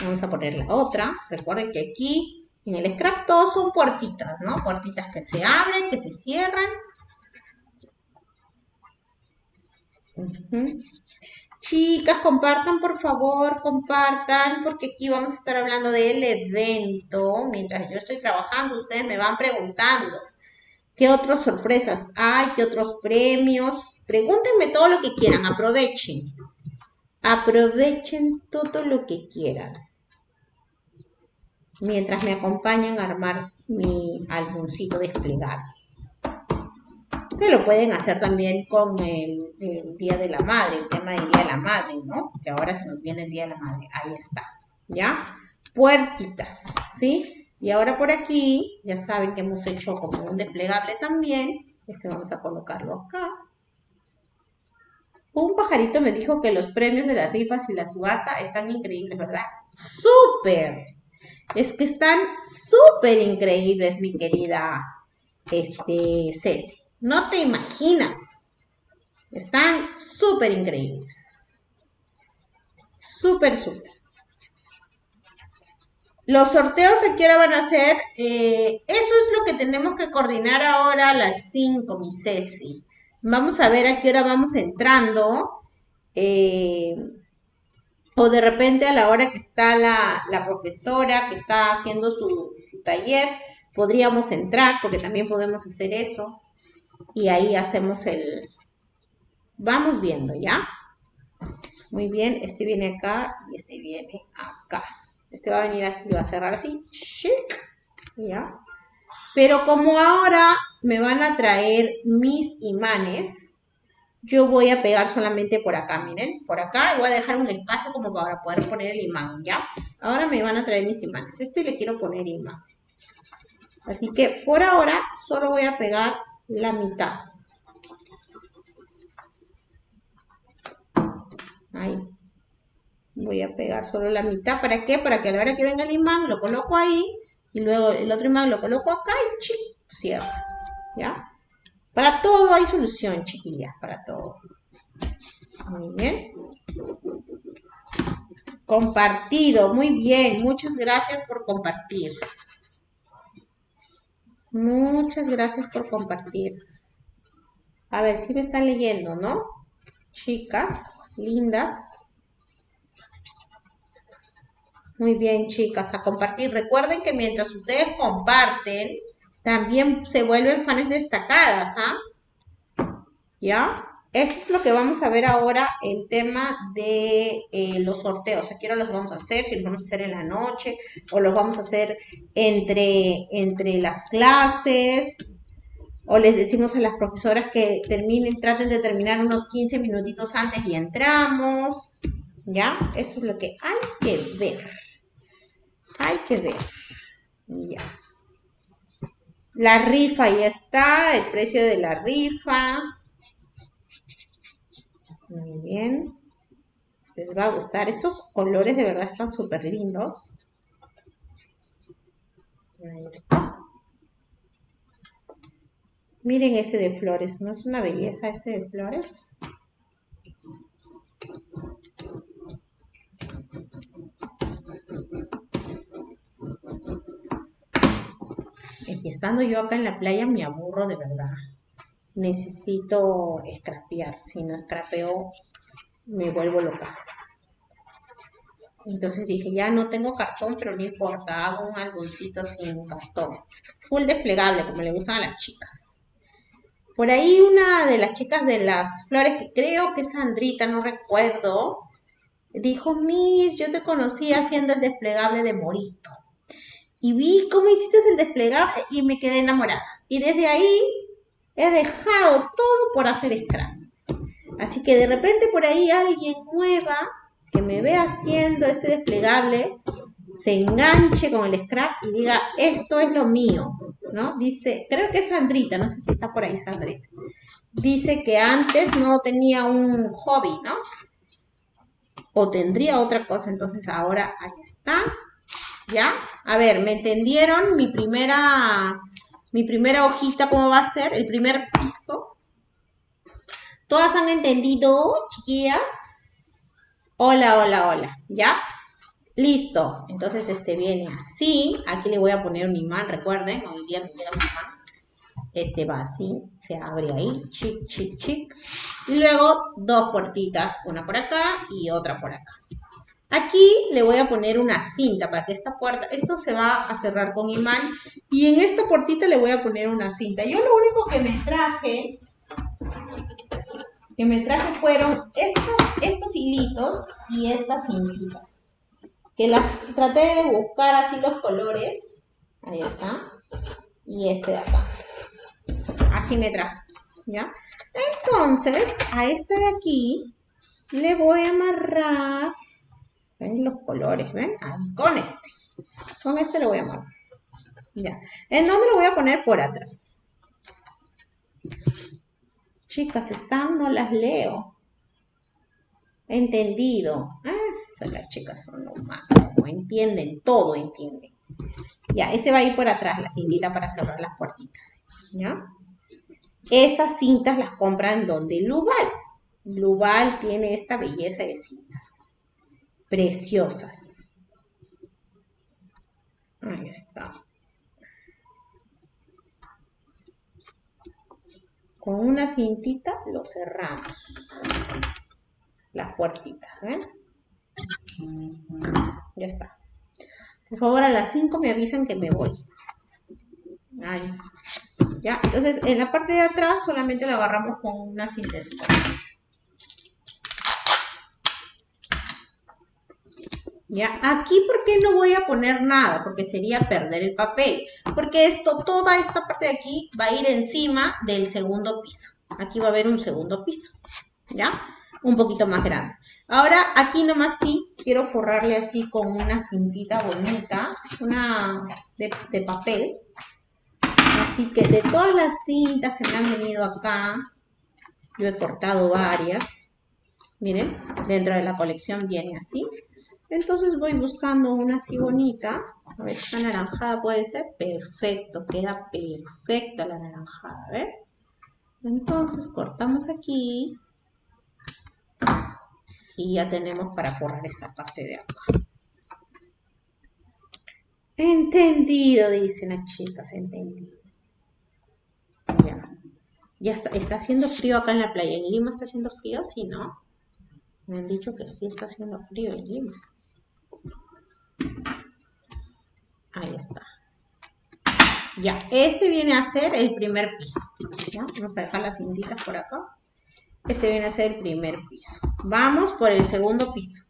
Vamos a poner la otra. Recuerden que aquí en el scrap todos son puertitas, ¿no? Puertitas que se abren, que se cierran. Chicas, compartan por favor, compartan, porque aquí vamos a estar hablando del evento. Mientras yo estoy trabajando, ustedes me van preguntando qué otras sorpresas hay, qué otros premios. Pregúntenme todo lo que quieran, aprovechen. Aprovechen todo lo que quieran mientras me acompañan a armar mi álbumcito desplegable. Que lo pueden hacer también con el, Día de la Madre, el tema del Día de la Madre, ¿no? Que ahora se nos viene el Día de la Madre. Ahí está, ¿ya? Puertitas, ¿sí? Y ahora por aquí, ya saben que hemos hecho como un desplegable también. Este vamos a colocarlo acá. Un pajarito me dijo que los premios de las rifas y la subasta están increíbles, ¿verdad? ¡Súper! Es que están súper increíbles, mi querida este, Ceci. No te imaginas. Están súper increíbles. Súper, súper. Los sorteos a qué van a ser. Eh, eso es lo que tenemos que coordinar ahora a las 5, mi Ceci. Vamos a ver a qué hora vamos entrando. Eh, o de repente a la hora que está la, profesora que está haciendo su, taller, podríamos entrar, porque también podemos hacer eso. Y ahí hacemos el... Vamos viendo, ¿ya? Muy bien, este viene acá y este viene acá. Este va a venir así, va a cerrar así. ¿Ya? Pero como ahora me van a traer mis imanes, yo voy a pegar solamente por acá, miren, por acá voy a dejar un espacio como para poder poner el imán, ¿ya? Ahora me van a traer mis imanes. Este le quiero poner imán. Así que por ahora solo voy a pegar la mitad. Ahí. Voy a pegar solo la mitad. ¿Para qué? Para que a la hora que venga el imán lo coloco ahí y luego el otro imán lo coloco acá y chic, cierro. ¿Ya? Para todo hay solución, chiquillas, para todo. Muy bien. Compartido, muy bien. Muchas gracias por compartir. Muchas gracias por compartir. A ver si me están leyendo, ¿no? Chicas, lindas. Muy bien, chicas, a compartir. Recuerden que mientras ustedes comparten, también se vuelven fans destacadas, ¿ah? ¿Ya? Eso es lo que vamos a ver ahora, el tema de eh, los sorteos. Aquí ahora los vamos a hacer, si los vamos a hacer en la noche o los vamos a hacer entre, entre las clases. O les decimos a las profesoras que terminen, traten de terminar unos 15 minutitos antes y entramos. ¿Ya? Eso es lo que hay que ver. Hay que ver. Ya. La rifa ya está, el precio de la rifa. Muy bien. Les va a gustar. Estos colores de verdad están súper lindos. Ahí está. Miren ese de flores. ¿No es una belleza este de flores? Estando yo acá en la playa me aburro de verdad necesito escrapear. Si no escrapeo, me vuelvo loca. Entonces dije, ya no tengo cartón, pero no importa, hago un algoncito sin cartón. Full desplegable, como le gustan a las chicas. Por ahí una de las chicas de las flores, que creo que es Sandrita, no recuerdo, dijo, Miss, yo te conocí haciendo el desplegable de Morito. Y vi cómo hiciste el desplegable y me quedé enamorada. Y desde ahí He dejado todo por hacer scrap. Así que de repente por ahí alguien nueva que me ve haciendo este desplegable se enganche con el scrap y diga, esto es lo mío, ¿no? Dice, creo que es Sandrita, no sé si está por ahí Sandrita. Dice que antes no tenía un hobby, ¿no? O tendría otra cosa, entonces ahora ahí está. ¿Ya? A ver, ¿me entendieron? Mi primera mi primera hojita, ¿cómo va a ser? El primer piso. ¿Todas han entendido, chiquillas? Hola, hola, hola. ¿Ya? Listo. Entonces este viene así. Aquí le voy a poner un imán, recuerden. Hoy día me llega un imán. Este va así, se abre ahí, chic, chic, chic. Y luego dos puertitas, una por acá y otra por acá. Aquí le voy a poner una cinta para que esta puerta, esto se va a cerrar con imán y en esta puertita le voy a poner una cinta. Yo lo único que me traje, que me traje fueron estos, hilitos y estas cintitas. Que las traté de buscar así los colores. Ahí está. Y este de acá. Así me traje. ¿Ya? Entonces, a este de aquí le voy a amarrar ¿Ven los colores? ¿Ven? Ahí, con este. Con este lo voy a marcar. Ya. ¿En dónde lo voy a poner? Por atrás. Chicas, están, no las leo. Entendido. Eso, las chicas son lo más. Entienden, todo entienden. Ya, este va a ir por atrás, la cintita para cerrar las puertitas. ¿Ya? Estas cintas las compran donde Lubal. Lubal tiene esta belleza de cintas preciosas. Ahí está. Con una cintita lo cerramos. Las puertitas, ¿ven? Ya está. Por favor, a las 5 me avisan que me voy. Ahí. ¿Ya? Entonces, en la parte de atrás solamente lo agarramos con una cinta ¿Ya? Aquí, ¿por qué no voy a poner nada? Porque sería perder el papel. Porque esto, toda esta parte de aquí va a ir encima del segundo piso. Aquí va a haber un segundo piso. ¿Ya? Un poquito más grande. Ahora, aquí nomás sí, quiero forrarle así con una cintita bonita. Una de, de papel. Así que de todas las cintas que me han venido acá, yo he cortado varias. Miren, dentro de la colección viene así. Entonces voy buscando una así bonita. A ver, esta naranjada puede ser. Perfecto, queda perfecta la naranjada, ¿ves? Entonces cortamos aquí. Y ya tenemos para forrar esta parte de acá. Entendido, dicen las chicas, entendido. Ya. Ya está, está haciendo frío acá en la playa. ¿En Lima está haciendo frío? Sí, ¿no? Me han dicho que sí está haciendo frío en Lima. Ahí está. Ya, este viene a ser el primer piso. Vamos a dejar las cintitas por acá. Este viene a ser el primer piso. Vamos por el segundo piso.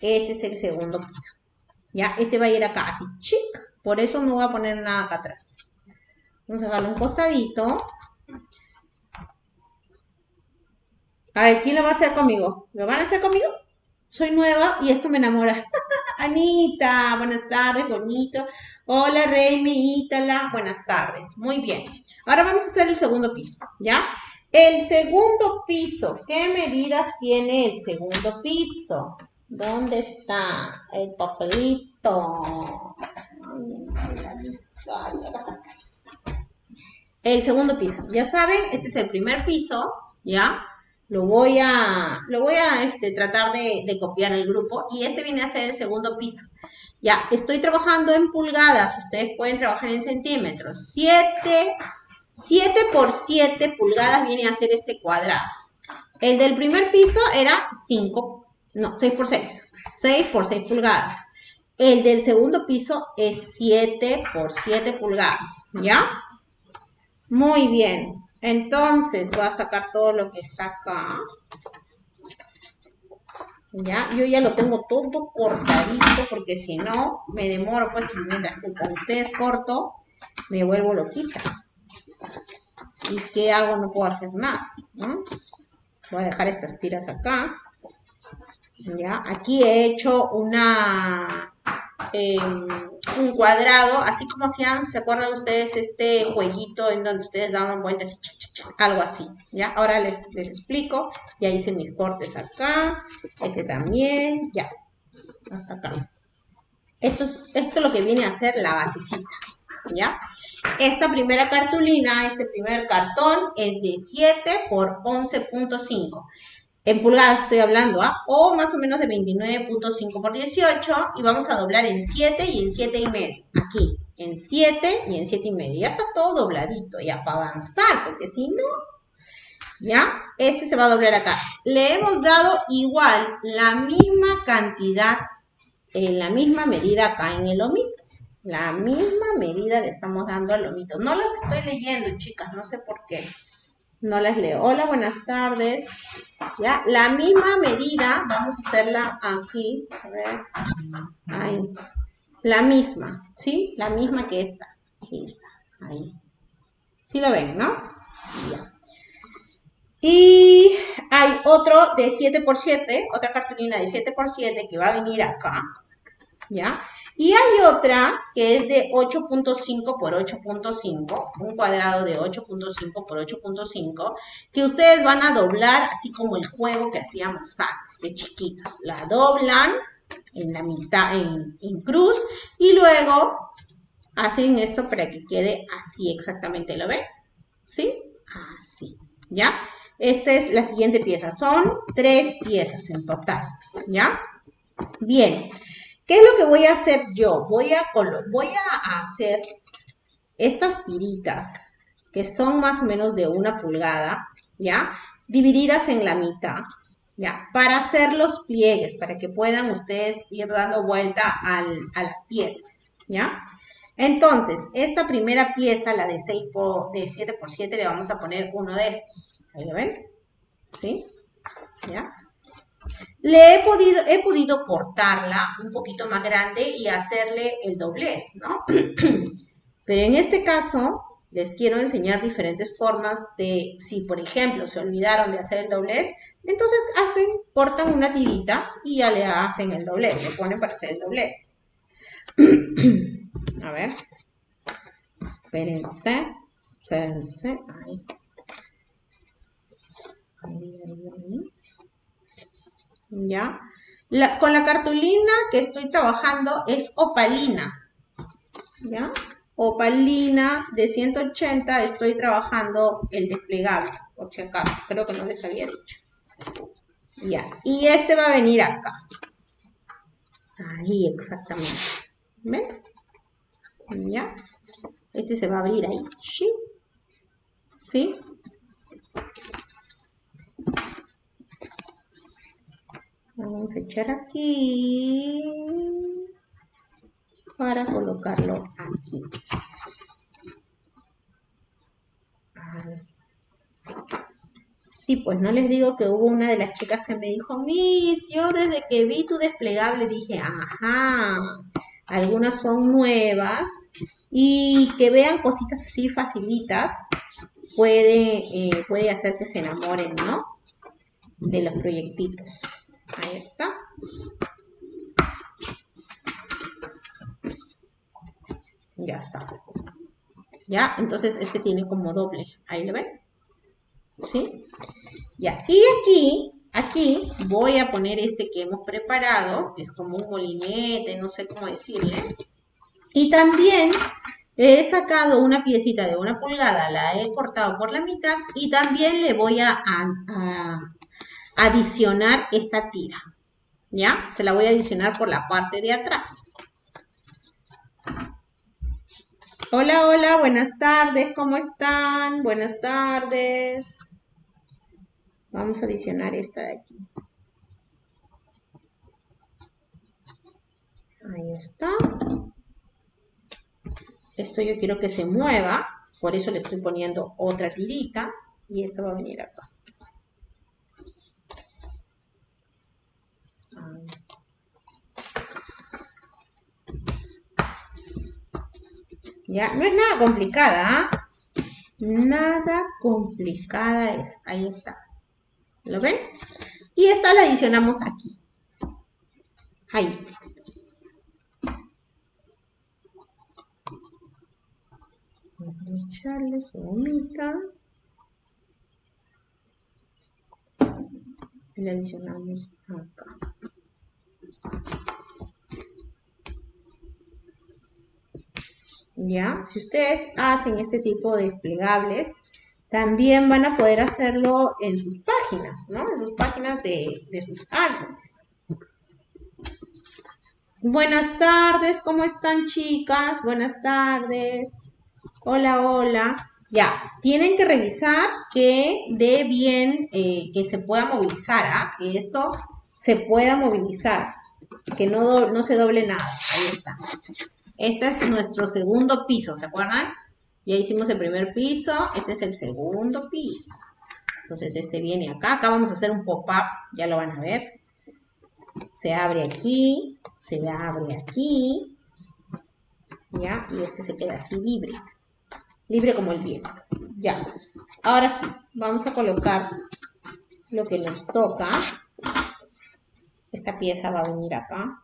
Este es el segundo piso. Ya, este va a ir acá así, chic. Por eso no voy a poner nada acá atrás. Vamos a dejarlo un costadito. A ver, ¿quién lo va a hacer conmigo? ¿Lo van a hacer conmigo? Soy nueva y esto me enamora. Anita, buenas tardes, bonito. Hola, Remy, Ítala, buenas tardes. Muy bien. Ahora vamos a hacer el segundo piso, ¿ya? El segundo piso, ¿qué medidas tiene el segundo piso? ¿Dónde está el papelito? El segundo piso, ya saben, este es el primer piso, ¿ya? Lo voy a, lo voy a este, tratar de, copiar el grupo y este viene a ser el segundo piso. Ya, estoy trabajando en pulgadas, ustedes pueden trabajar en centímetros. 7, 7 por 7 pulgadas viene a ser este cuadrado. El del primer piso era 5, no, 6 por 6. 6 por 6 pulgadas. El del segundo piso es 7 por 7 pulgadas, ¿ya? Muy bien. Entonces voy a sacar todo lo que está acá. Ya, yo ya lo tengo todo cortadito porque si no me demoro, pues mientras que con ustedes corto, me vuelvo loquita. ¿Y qué hago? No puedo hacer nada, Voy a dejar estas tiras acá. Ya, aquí he hecho una Em, un cuadrado, así como hacían, ¿se acuerdan ustedes este jueguito en donde ustedes daban vueltas y algo así, ¿ya? Ahora les, les explico, ya hice mis cortes acá, este también, ya, hasta acá. Esto es, esto lo que viene a ser la basecita, ¿ya? Esta primera cartulina, este primer cartón es de 7 por 11.5 en pulgadas estoy hablando, ¿ah? O más o menos de 29.5 por 18 y vamos a doblar en 7 y en 7 y medio. Aquí, en 7 y en 7 y medio. Ya está todo dobladito, ya para avanzar, porque si no, ¿ya? Este se va a doblar acá. Le hemos dado igual la misma cantidad, en la misma medida acá en el lomito. La misma medida le estamos dando al lomito. No las estoy leyendo, chicas, no sé por qué. No las leo. Hola, buenas tardes. Ya, la misma medida, vamos a hacerla aquí. A ver. Ahí. La misma, ¿sí? La misma que esta. Esta, ahí. ¿Sí lo ven, no? Ya. Y hay otro de 7 x 7, otra cartulina de 7 x 7 que va a venir acá. ¿Ya? Y hay otra que es de 8.5 por 8.5, un cuadrado de 8.5 por 8.5, que ustedes van a doblar así como el juego que hacíamos antes, de chiquitos. La doblan en la mitad, en, en cruz, y luego hacen esto para que quede así exactamente, ¿lo ven? ¿Sí? Así, ¿ya? Esta es la siguiente pieza, son tres piezas en total, ¿ya? Bien. ¿Qué es lo que voy a hacer yo? Voy a, hacer estas tiritas, que son más o menos de una pulgada, ¿ya? Divididas en la mitad, ¿ya? Para hacer los pliegues, para que puedan ustedes ir dando vuelta a las piezas, ¿ya? Entonces, esta primera pieza, la de 6 por, de 7 por 7, le vamos a poner uno de estos. ¿Ahí lo ven? ¿Sí? ¿Ya? Le he podido, he podido cortarla un poquito más grande y hacerle el doblez, ¿no? Pero en este caso, les quiero enseñar diferentes formas de, si por ejemplo se olvidaron de hacer el doblez, entonces hacen, cortan una tirita y ya le hacen el doblez, le ponen para hacer el doblez. A ver. Espérense, espérense, ahí. Ahí, ahí, ahí. ¿Ya? con la cartulina que estoy trabajando es opalina. ¿Ya? Opalina de 180 estoy trabajando el desplegable, por si acaso. Creo que no les había dicho. Ya. Y este va a venir acá. Ahí, exactamente. ¿Ven? ¿Ya? Este se va a abrir ahí. ¿Sí? ¿Sí? Vamos a echar aquí para colocarlo aquí. Sí, pues no les digo que hubo una de las chicas que me dijo, Miss, yo desde que vi tu desplegable dije, ajá, algunas son nuevas y que vean cositas así facilitas puede, eh, puede hacer que se enamoren, ¿no? De los proyectitos. Ahí está. Ya está. Ya, entonces este tiene como doble. Ahí lo ven. ¿Sí? Ya. Y aquí, aquí voy a poner este que hemos preparado, es como un molinete, no sé cómo decirle. Y también he sacado una piecita de una pulgada, la he cortado por la mitad y también le voy a adicionar esta tira. ¿Ya? Se la voy a adicionar por la parte de atrás. Hola, hola, buenas tardes, ¿cómo están? Buenas tardes. Vamos a adicionar esta de aquí. Ahí está. Esto yo quiero que se mueva, por eso le estoy poniendo otra tirita y esta va a venir acá. No es nada complicada, ¿ah? Nada complicada es. Ahí está. ¿Lo ven? Y esta la adicionamos aquí. Ahí. Vamos a echarle su gomita. Y la adicionamos acá. ¿Ya? Si ustedes hacen este tipo de desplegables, también van a poder hacerlo en sus páginas, ¿no? En sus páginas de, de sus álbumes. Buenas tardes, ¿cómo están chicas? Buenas tardes. Hola, hola. Ya, tienen que revisar que dé bien, eh, que se pueda movilizar, ¿ah? que esto se pueda movilizar, que no, no se doble nada. Ahí está. Este es nuestro segundo piso, ¿se acuerdan? Ya hicimos el primer piso, este es el segundo piso. Entonces este viene acá, acá vamos a hacer un pop-up, ya lo van a ver. Se abre aquí, se abre aquí, ¿ya? Y este se queda así libre, libre como el viento. Ya, ahora sí, vamos a colocar lo que nos toca. Esta pieza va a venir acá.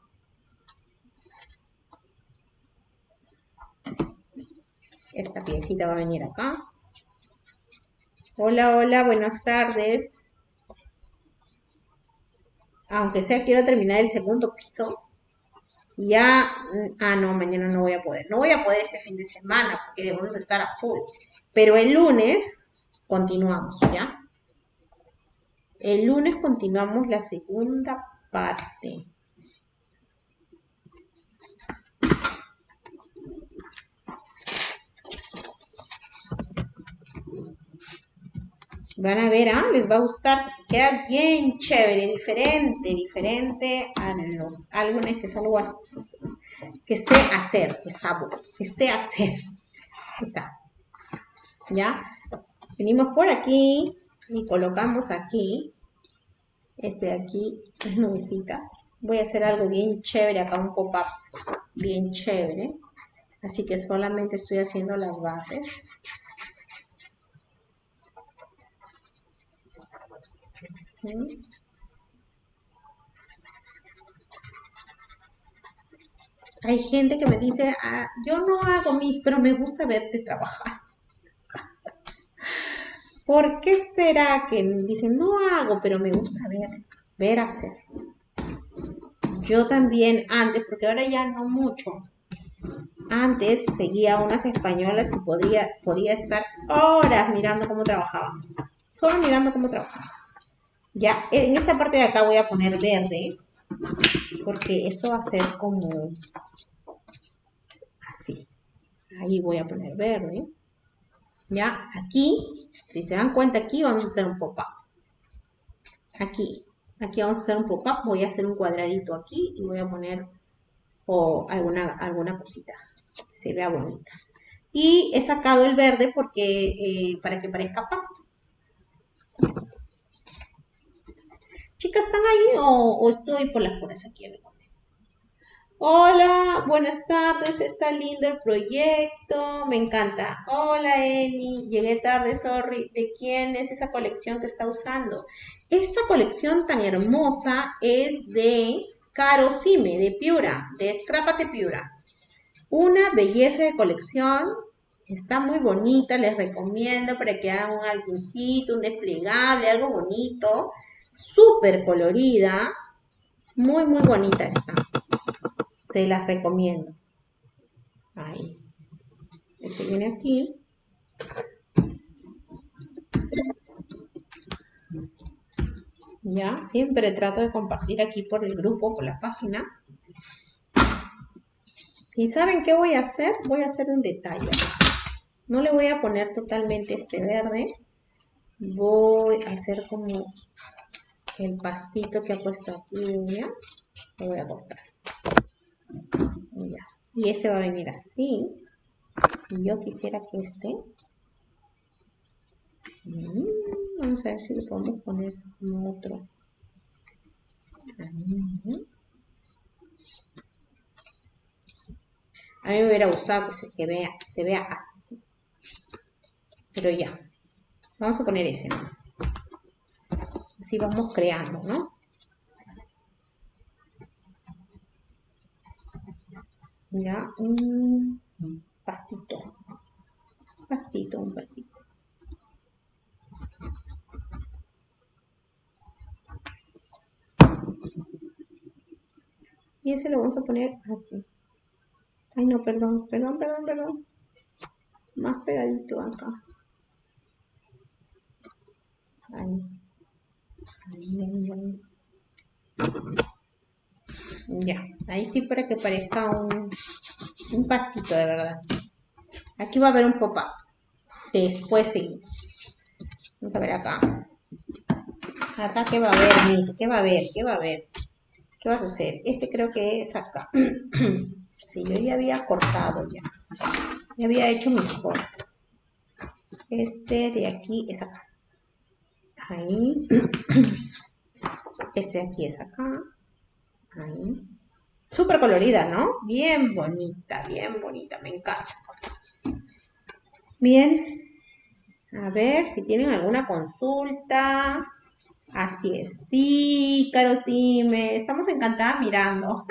Esta piecita va a venir acá. Hola, hola, buenas tardes. Aunque sea, quiero terminar el segundo piso. Ya, ah, no, mañana no voy a poder. No voy a poder este fin de semana porque debemos estar a full. Pero el lunes continuamos, ¿ya? El lunes continuamos la segunda parte. Van a ver, ah, les va a gustar, queda bien chévere, diferente, diferente a los álbumes que solo que sé hacer, que sabo, que sé hacer. Ahí está. ¿Ya? Venimos por aquí y colocamos aquí, este de aquí, las nubecitas. Voy a hacer algo bien chévere acá, un pop-up bien chévere. Así que solamente estoy haciendo las bases. Hay gente que me dice, ah, yo no hago mis, pero me gusta verte trabajar. ¿Por qué será que dicen, no hago, pero me gusta ver, ver hacer? Yo también antes, porque ahora ya no mucho. Antes seguía unas españolas y podía, podía estar horas mirando cómo trabajaban. Solo mirando cómo trabajaban. Ya, en esta parte de acá voy a poner verde, porque esto va a ser como así. Ahí voy a poner verde. Ya, aquí, si se dan cuenta, aquí vamos a hacer un pop-up. Aquí, aquí vamos a hacer un pop-up. Voy a hacer un cuadradito aquí y voy a poner o alguna, alguna cosita que se vea bonita. Y he sacado el verde porque eh, para que parezca pasto. Chicas, ¿están ahí o, estoy por las puras aquí? Hola, buenas tardes, está lindo el proyecto, me encanta. Hola Eni, llegué tarde, sorry. ¿De quién es esa colección que está usando? Esta colección tan hermosa es de Caro Sime, de Piura, de Escrápate Piura. Una belleza de colección, está muy bonita, les recomiendo para que hagan un álbumcito, un desplegable, algo bonito súper colorida, muy, muy bonita está. Se las recomiendo. Ahí. Este viene aquí. Ya, siempre trato de compartir aquí por el grupo, por la página. ¿Y saben qué voy a hacer? Voy a hacer un detalle. No le voy a poner totalmente este verde. Voy a hacer como el pastito que ha puesto aquí lo voy a cortar. Y este va a venir así. Y yo quisiera que este mm, vamos a ver si le podemos poner otro a mí me hubiera gustado que se, vea, se vea así. Pero ya. Vamos a poner ese más Así vamos creando, ¿no? Ya, un pastito. Pastito, un pastito. Y ese lo vamos a poner aquí. Ay, no, perdón, perdón, perdón, perdón. Más pegadito acá. Ahí. Ya, ahí sí para que parezca un, un pastito de verdad. Aquí va a haber un pop-up. Después seguimos. Vamos a ver acá. Acá, ¿qué va a haber, Miss? ¿Qué va a haber? ¿Qué va a haber? ¿Qué vas a hacer? Este creo que es acá. sí, yo ya había cortado ya. Ya había hecho mis cortes. Este de aquí es acá. Ahí. Este aquí es acá. Ahí. Súper colorida, ¿no? Bien bonita, bien bonita, me encanta. Bien. A ver si tienen alguna consulta. Así es. Sí, Caro, sí, estamos encantadas mirando.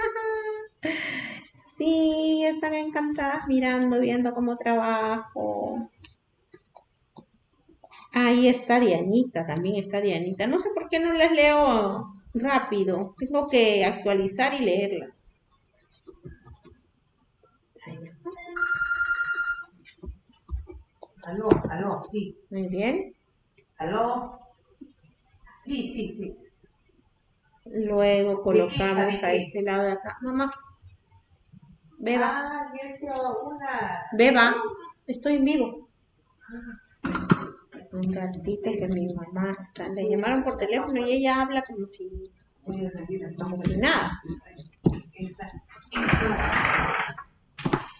sí, están encantadas mirando, viendo cómo trabajo. Ahí está Dianita, también está Dianita. No sé por qué no les leo rápido. Tengo que actualizar y leerlas. Ahí está. Aló, aló, sí. Muy bien. Aló. Sí, sí, sí. Luego colocamos a este lado de acá. Mamá. Beba. Ah, una... Beba. Estoy en vivo. Ah un ratito que mi mamá está, le llamaron por teléfono y ella habla como si, como si nada.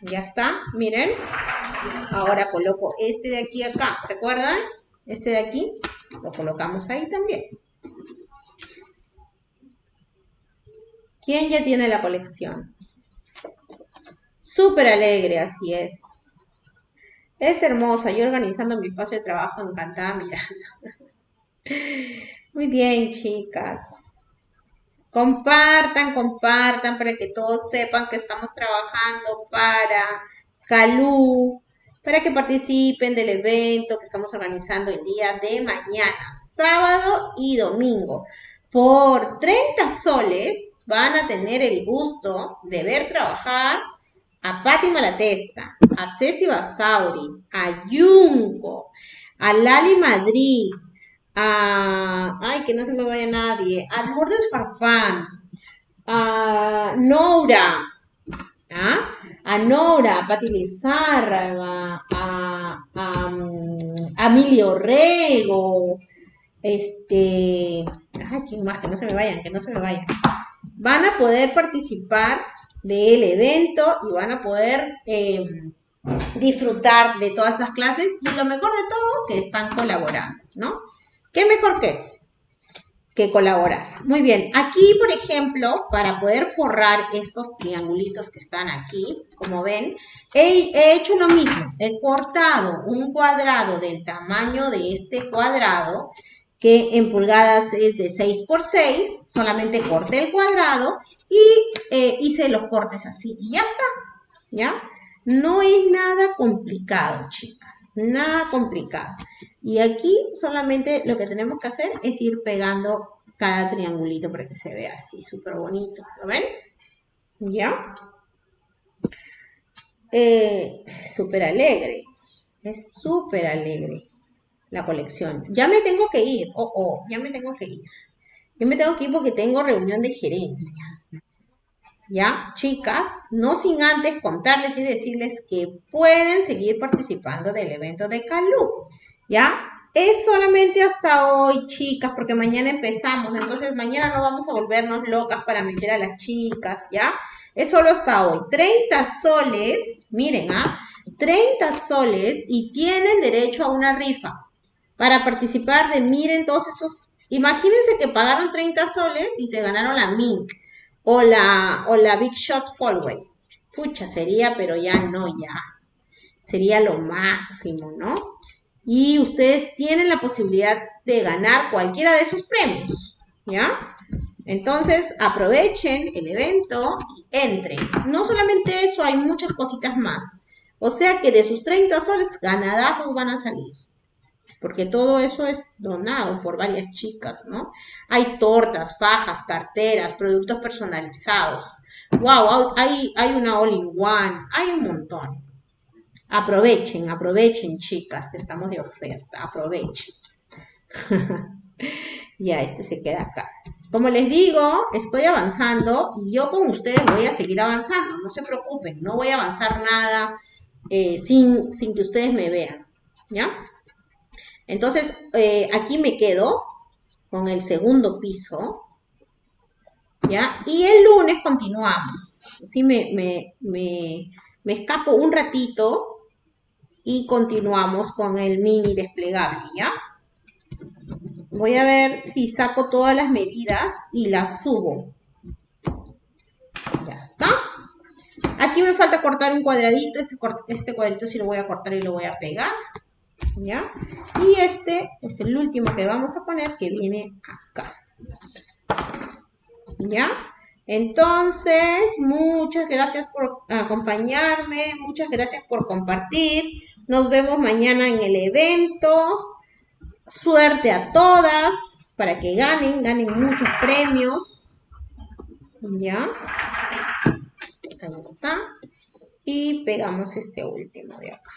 Ya está, miren. Ahora coloco este de aquí acá, ¿se acuerdan? Este de aquí, lo colocamos ahí también. ¿Quién ya tiene la colección? Súper alegre, así es. Es hermosa, yo organizando mi espacio de trabajo encantada mirando. Muy bien, chicas. Compartan, compartan para que todos sepan que estamos trabajando para Calú, para que participen del evento que estamos organizando el día de mañana, sábado y domingo. Por 30 soles van a tener el gusto de ver trabajar a Patti Malatesta, a Ceci Basauri, a Junco, a Lali Madrid, a, ay, que no se me vaya nadie, a Lourdes Farfán, a Nora, ¿ah? a Nora, a Pati Lizárraga, a, a, a Emilio Rego, este, ay, ¿quién más? Que no se me vayan, que no se me vayan. Van a poder participar del evento y van a poder eh, disfrutar de todas esas clases y lo mejor de todo, que están colaborando, ¿no? ¿Qué mejor que es? Que colaborar. Muy bien, aquí, por ejemplo, para poder forrar estos triangulitos que están aquí, como ven, he, he hecho lo mismo. He cortado un cuadrado del tamaño de este cuadrado, que en pulgadas es de 6 por 6, solamente corté el cuadrado y eh, hice los cortes así y ya está, ¿ya? No es nada complicado, chicas nada complicado. Y aquí solamente lo que tenemos que hacer es ir pegando cada triangulito para que se vea así súper bonito. ¿Lo ven? ¿Ya? Eh, súper alegre. Es súper alegre la colección. Ya me tengo que ir. Oh, oh, ya me tengo que ir. Ya me tengo que ir porque tengo reunión de gerencia. ¿ya? Chicas, no sin antes contarles y decirles que pueden seguir participando del evento de Calú, ¿ya? Es solamente hasta hoy, chicas, porque mañana empezamos, entonces mañana no vamos a volvernos locas para meter a las chicas, ¿ya? Es solo hasta hoy. 30 soles, miren, ¿ah? 30 soles y tienen derecho a una rifa para participar de, miren, todos esos, imagínense que pagaron 30 soles y se ganaron la Mink o la, o la Big Shot Fallway. Pucha, sería, pero ya no, ya. Sería lo máximo, ¿no? Y ustedes tienen la posibilidad de ganar cualquiera de esos premios, ¿ya? Entonces, aprovechen el evento y entren. No solamente eso, hay muchas cositas más. O sea que de sus 30 soles, ganadazos van a salir porque todo eso es donado por varias chicas, ¿no? Hay tortas, fajas, carteras, productos personalizados. ¡Wow! Hay, hay una all-in-one, hay un montón. Aprovechen, aprovechen, chicas, que estamos de oferta, aprovechen. ya, este se queda acá. Como les digo, estoy avanzando y yo con ustedes voy a seguir avanzando. No se preocupen, no voy a avanzar nada eh, sin, sin que ustedes me vean. ¿Ya? Entonces, eh, aquí me quedo con el segundo piso, ¿ya? Y el lunes continuamos. Así me, me, me, me escapo un ratito y continuamos con el mini desplegable, ¿ya? Voy a ver si saco todas las medidas y las subo. Ya está. Aquí me falta cortar un cuadradito. Este, este cuadradito sí lo voy a cortar y lo voy a pegar. ¿Ya? Y este es el último que vamos a poner que viene acá, ¿ya? Entonces, muchas gracias por acompañarme, muchas gracias por compartir. Nos vemos mañana en el evento. Suerte a todas para que ganen, ganen muchos premios. ¿Ya? Ahí está. Y pegamos este último de acá.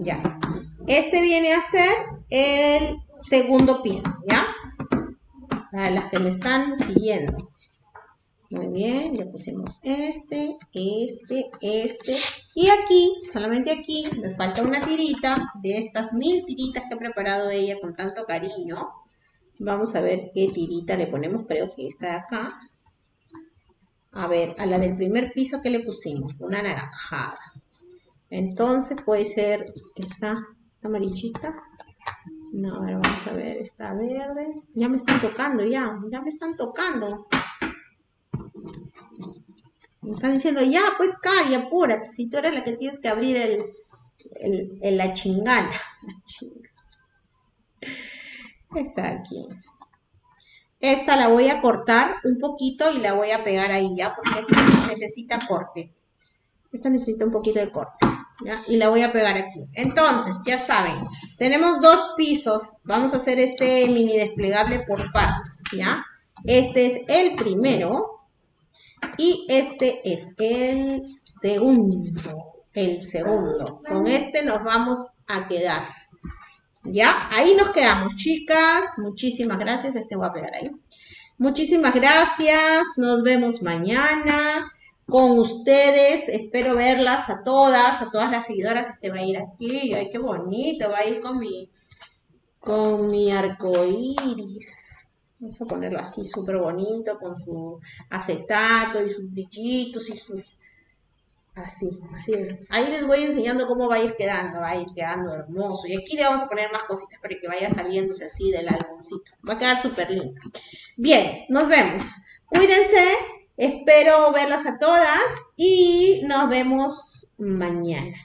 Ya. Este viene a ser el segundo piso, ¿ya? Para las que me están siguiendo. Muy bien, ya pusimos este, este, este. Y aquí, solamente aquí, me falta una tirita de estas mil tiritas que ha preparado ella con tanto cariño. Vamos a ver qué tirita le ponemos, creo que esta de acá. A ver, a la del primer piso, ¿qué le pusimos? Una naranjada. Entonces puede ser esta, amarillita. No, a ver, vamos a ver, está verde. Ya me están tocando, ya, ya me están tocando. Me están diciendo, ya, pues, Cari, apúrate, si tú eres la que tienes que abrir el, el, la chingana. La chinga. Está aquí. Esta la voy a cortar un poquito y la voy a pegar ahí, ¿ya? Porque esta necesita corte. Esta necesita un poquito de corte, Y la voy a pegar aquí. Entonces, ya saben, tenemos dos pisos. Vamos a hacer este mini desplegable por partes, ¿ya? Este es el primero y este es el segundo. El segundo. Con este nos vamos a quedar. ¿Ya? Ahí nos quedamos, chicas. Muchísimas gracias. Este voy a pegar ahí. Muchísimas gracias. Nos vemos mañana con ustedes. Espero verlas a todas, a todas las seguidoras. Este va a ir aquí. Ay, qué bonito. Va a ir con mi, con mi arco iris. Vamos a ponerlo así súper bonito con su acetato y sus brillitos y sus Así, así. Ahí les voy enseñando cómo va a ir quedando, va a ir quedando hermoso. Y aquí le vamos a poner más cositas para que vaya saliéndose así del álbumcito. Va a quedar súper lindo. Bien, nos vemos. Cuídense, espero verlas a todas y nos vemos mañana.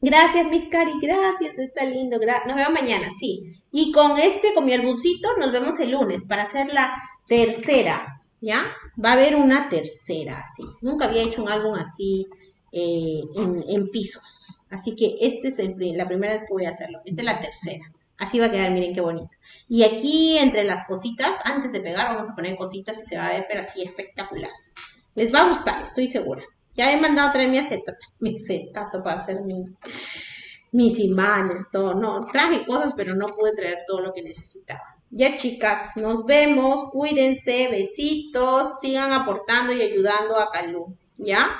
Gracias, mis cari, gracias, está lindo. nos vemos mañana, sí. Y con este, con mi álbumcito, nos vemos el lunes para hacer la tercera, ¿ya? Va a haber una tercera, así. Nunca había hecho un álbum así eh, en, pisos. Así que este es el la primera vez que voy a hacerlo. Esta es la tercera. Así va a quedar, miren qué bonito. Y aquí entre las cositas, antes de pegar, vamos a poner cositas y se va a ver, pero así espectacular. Les va a gustar, estoy segura. Ya he mandado a traer mi acetato, mi acetato para hacer mi, mis imanes, todo. No, traje cosas, pero no pude traer todo lo que necesitaba. Ya chicas, nos vemos, cuídense, besitos, sigan aportando y ayudando a Calú, ¿ya?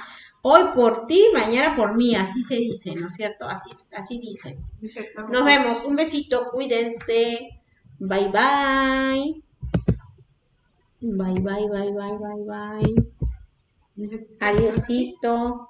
Hoy por ti, mañana por mí, así se dice, ¿no es cierto? Así, así dice. Nos vemos, un besito, cuídense, bye bye. Bye bye, bye bye, bye bye. Adiosito.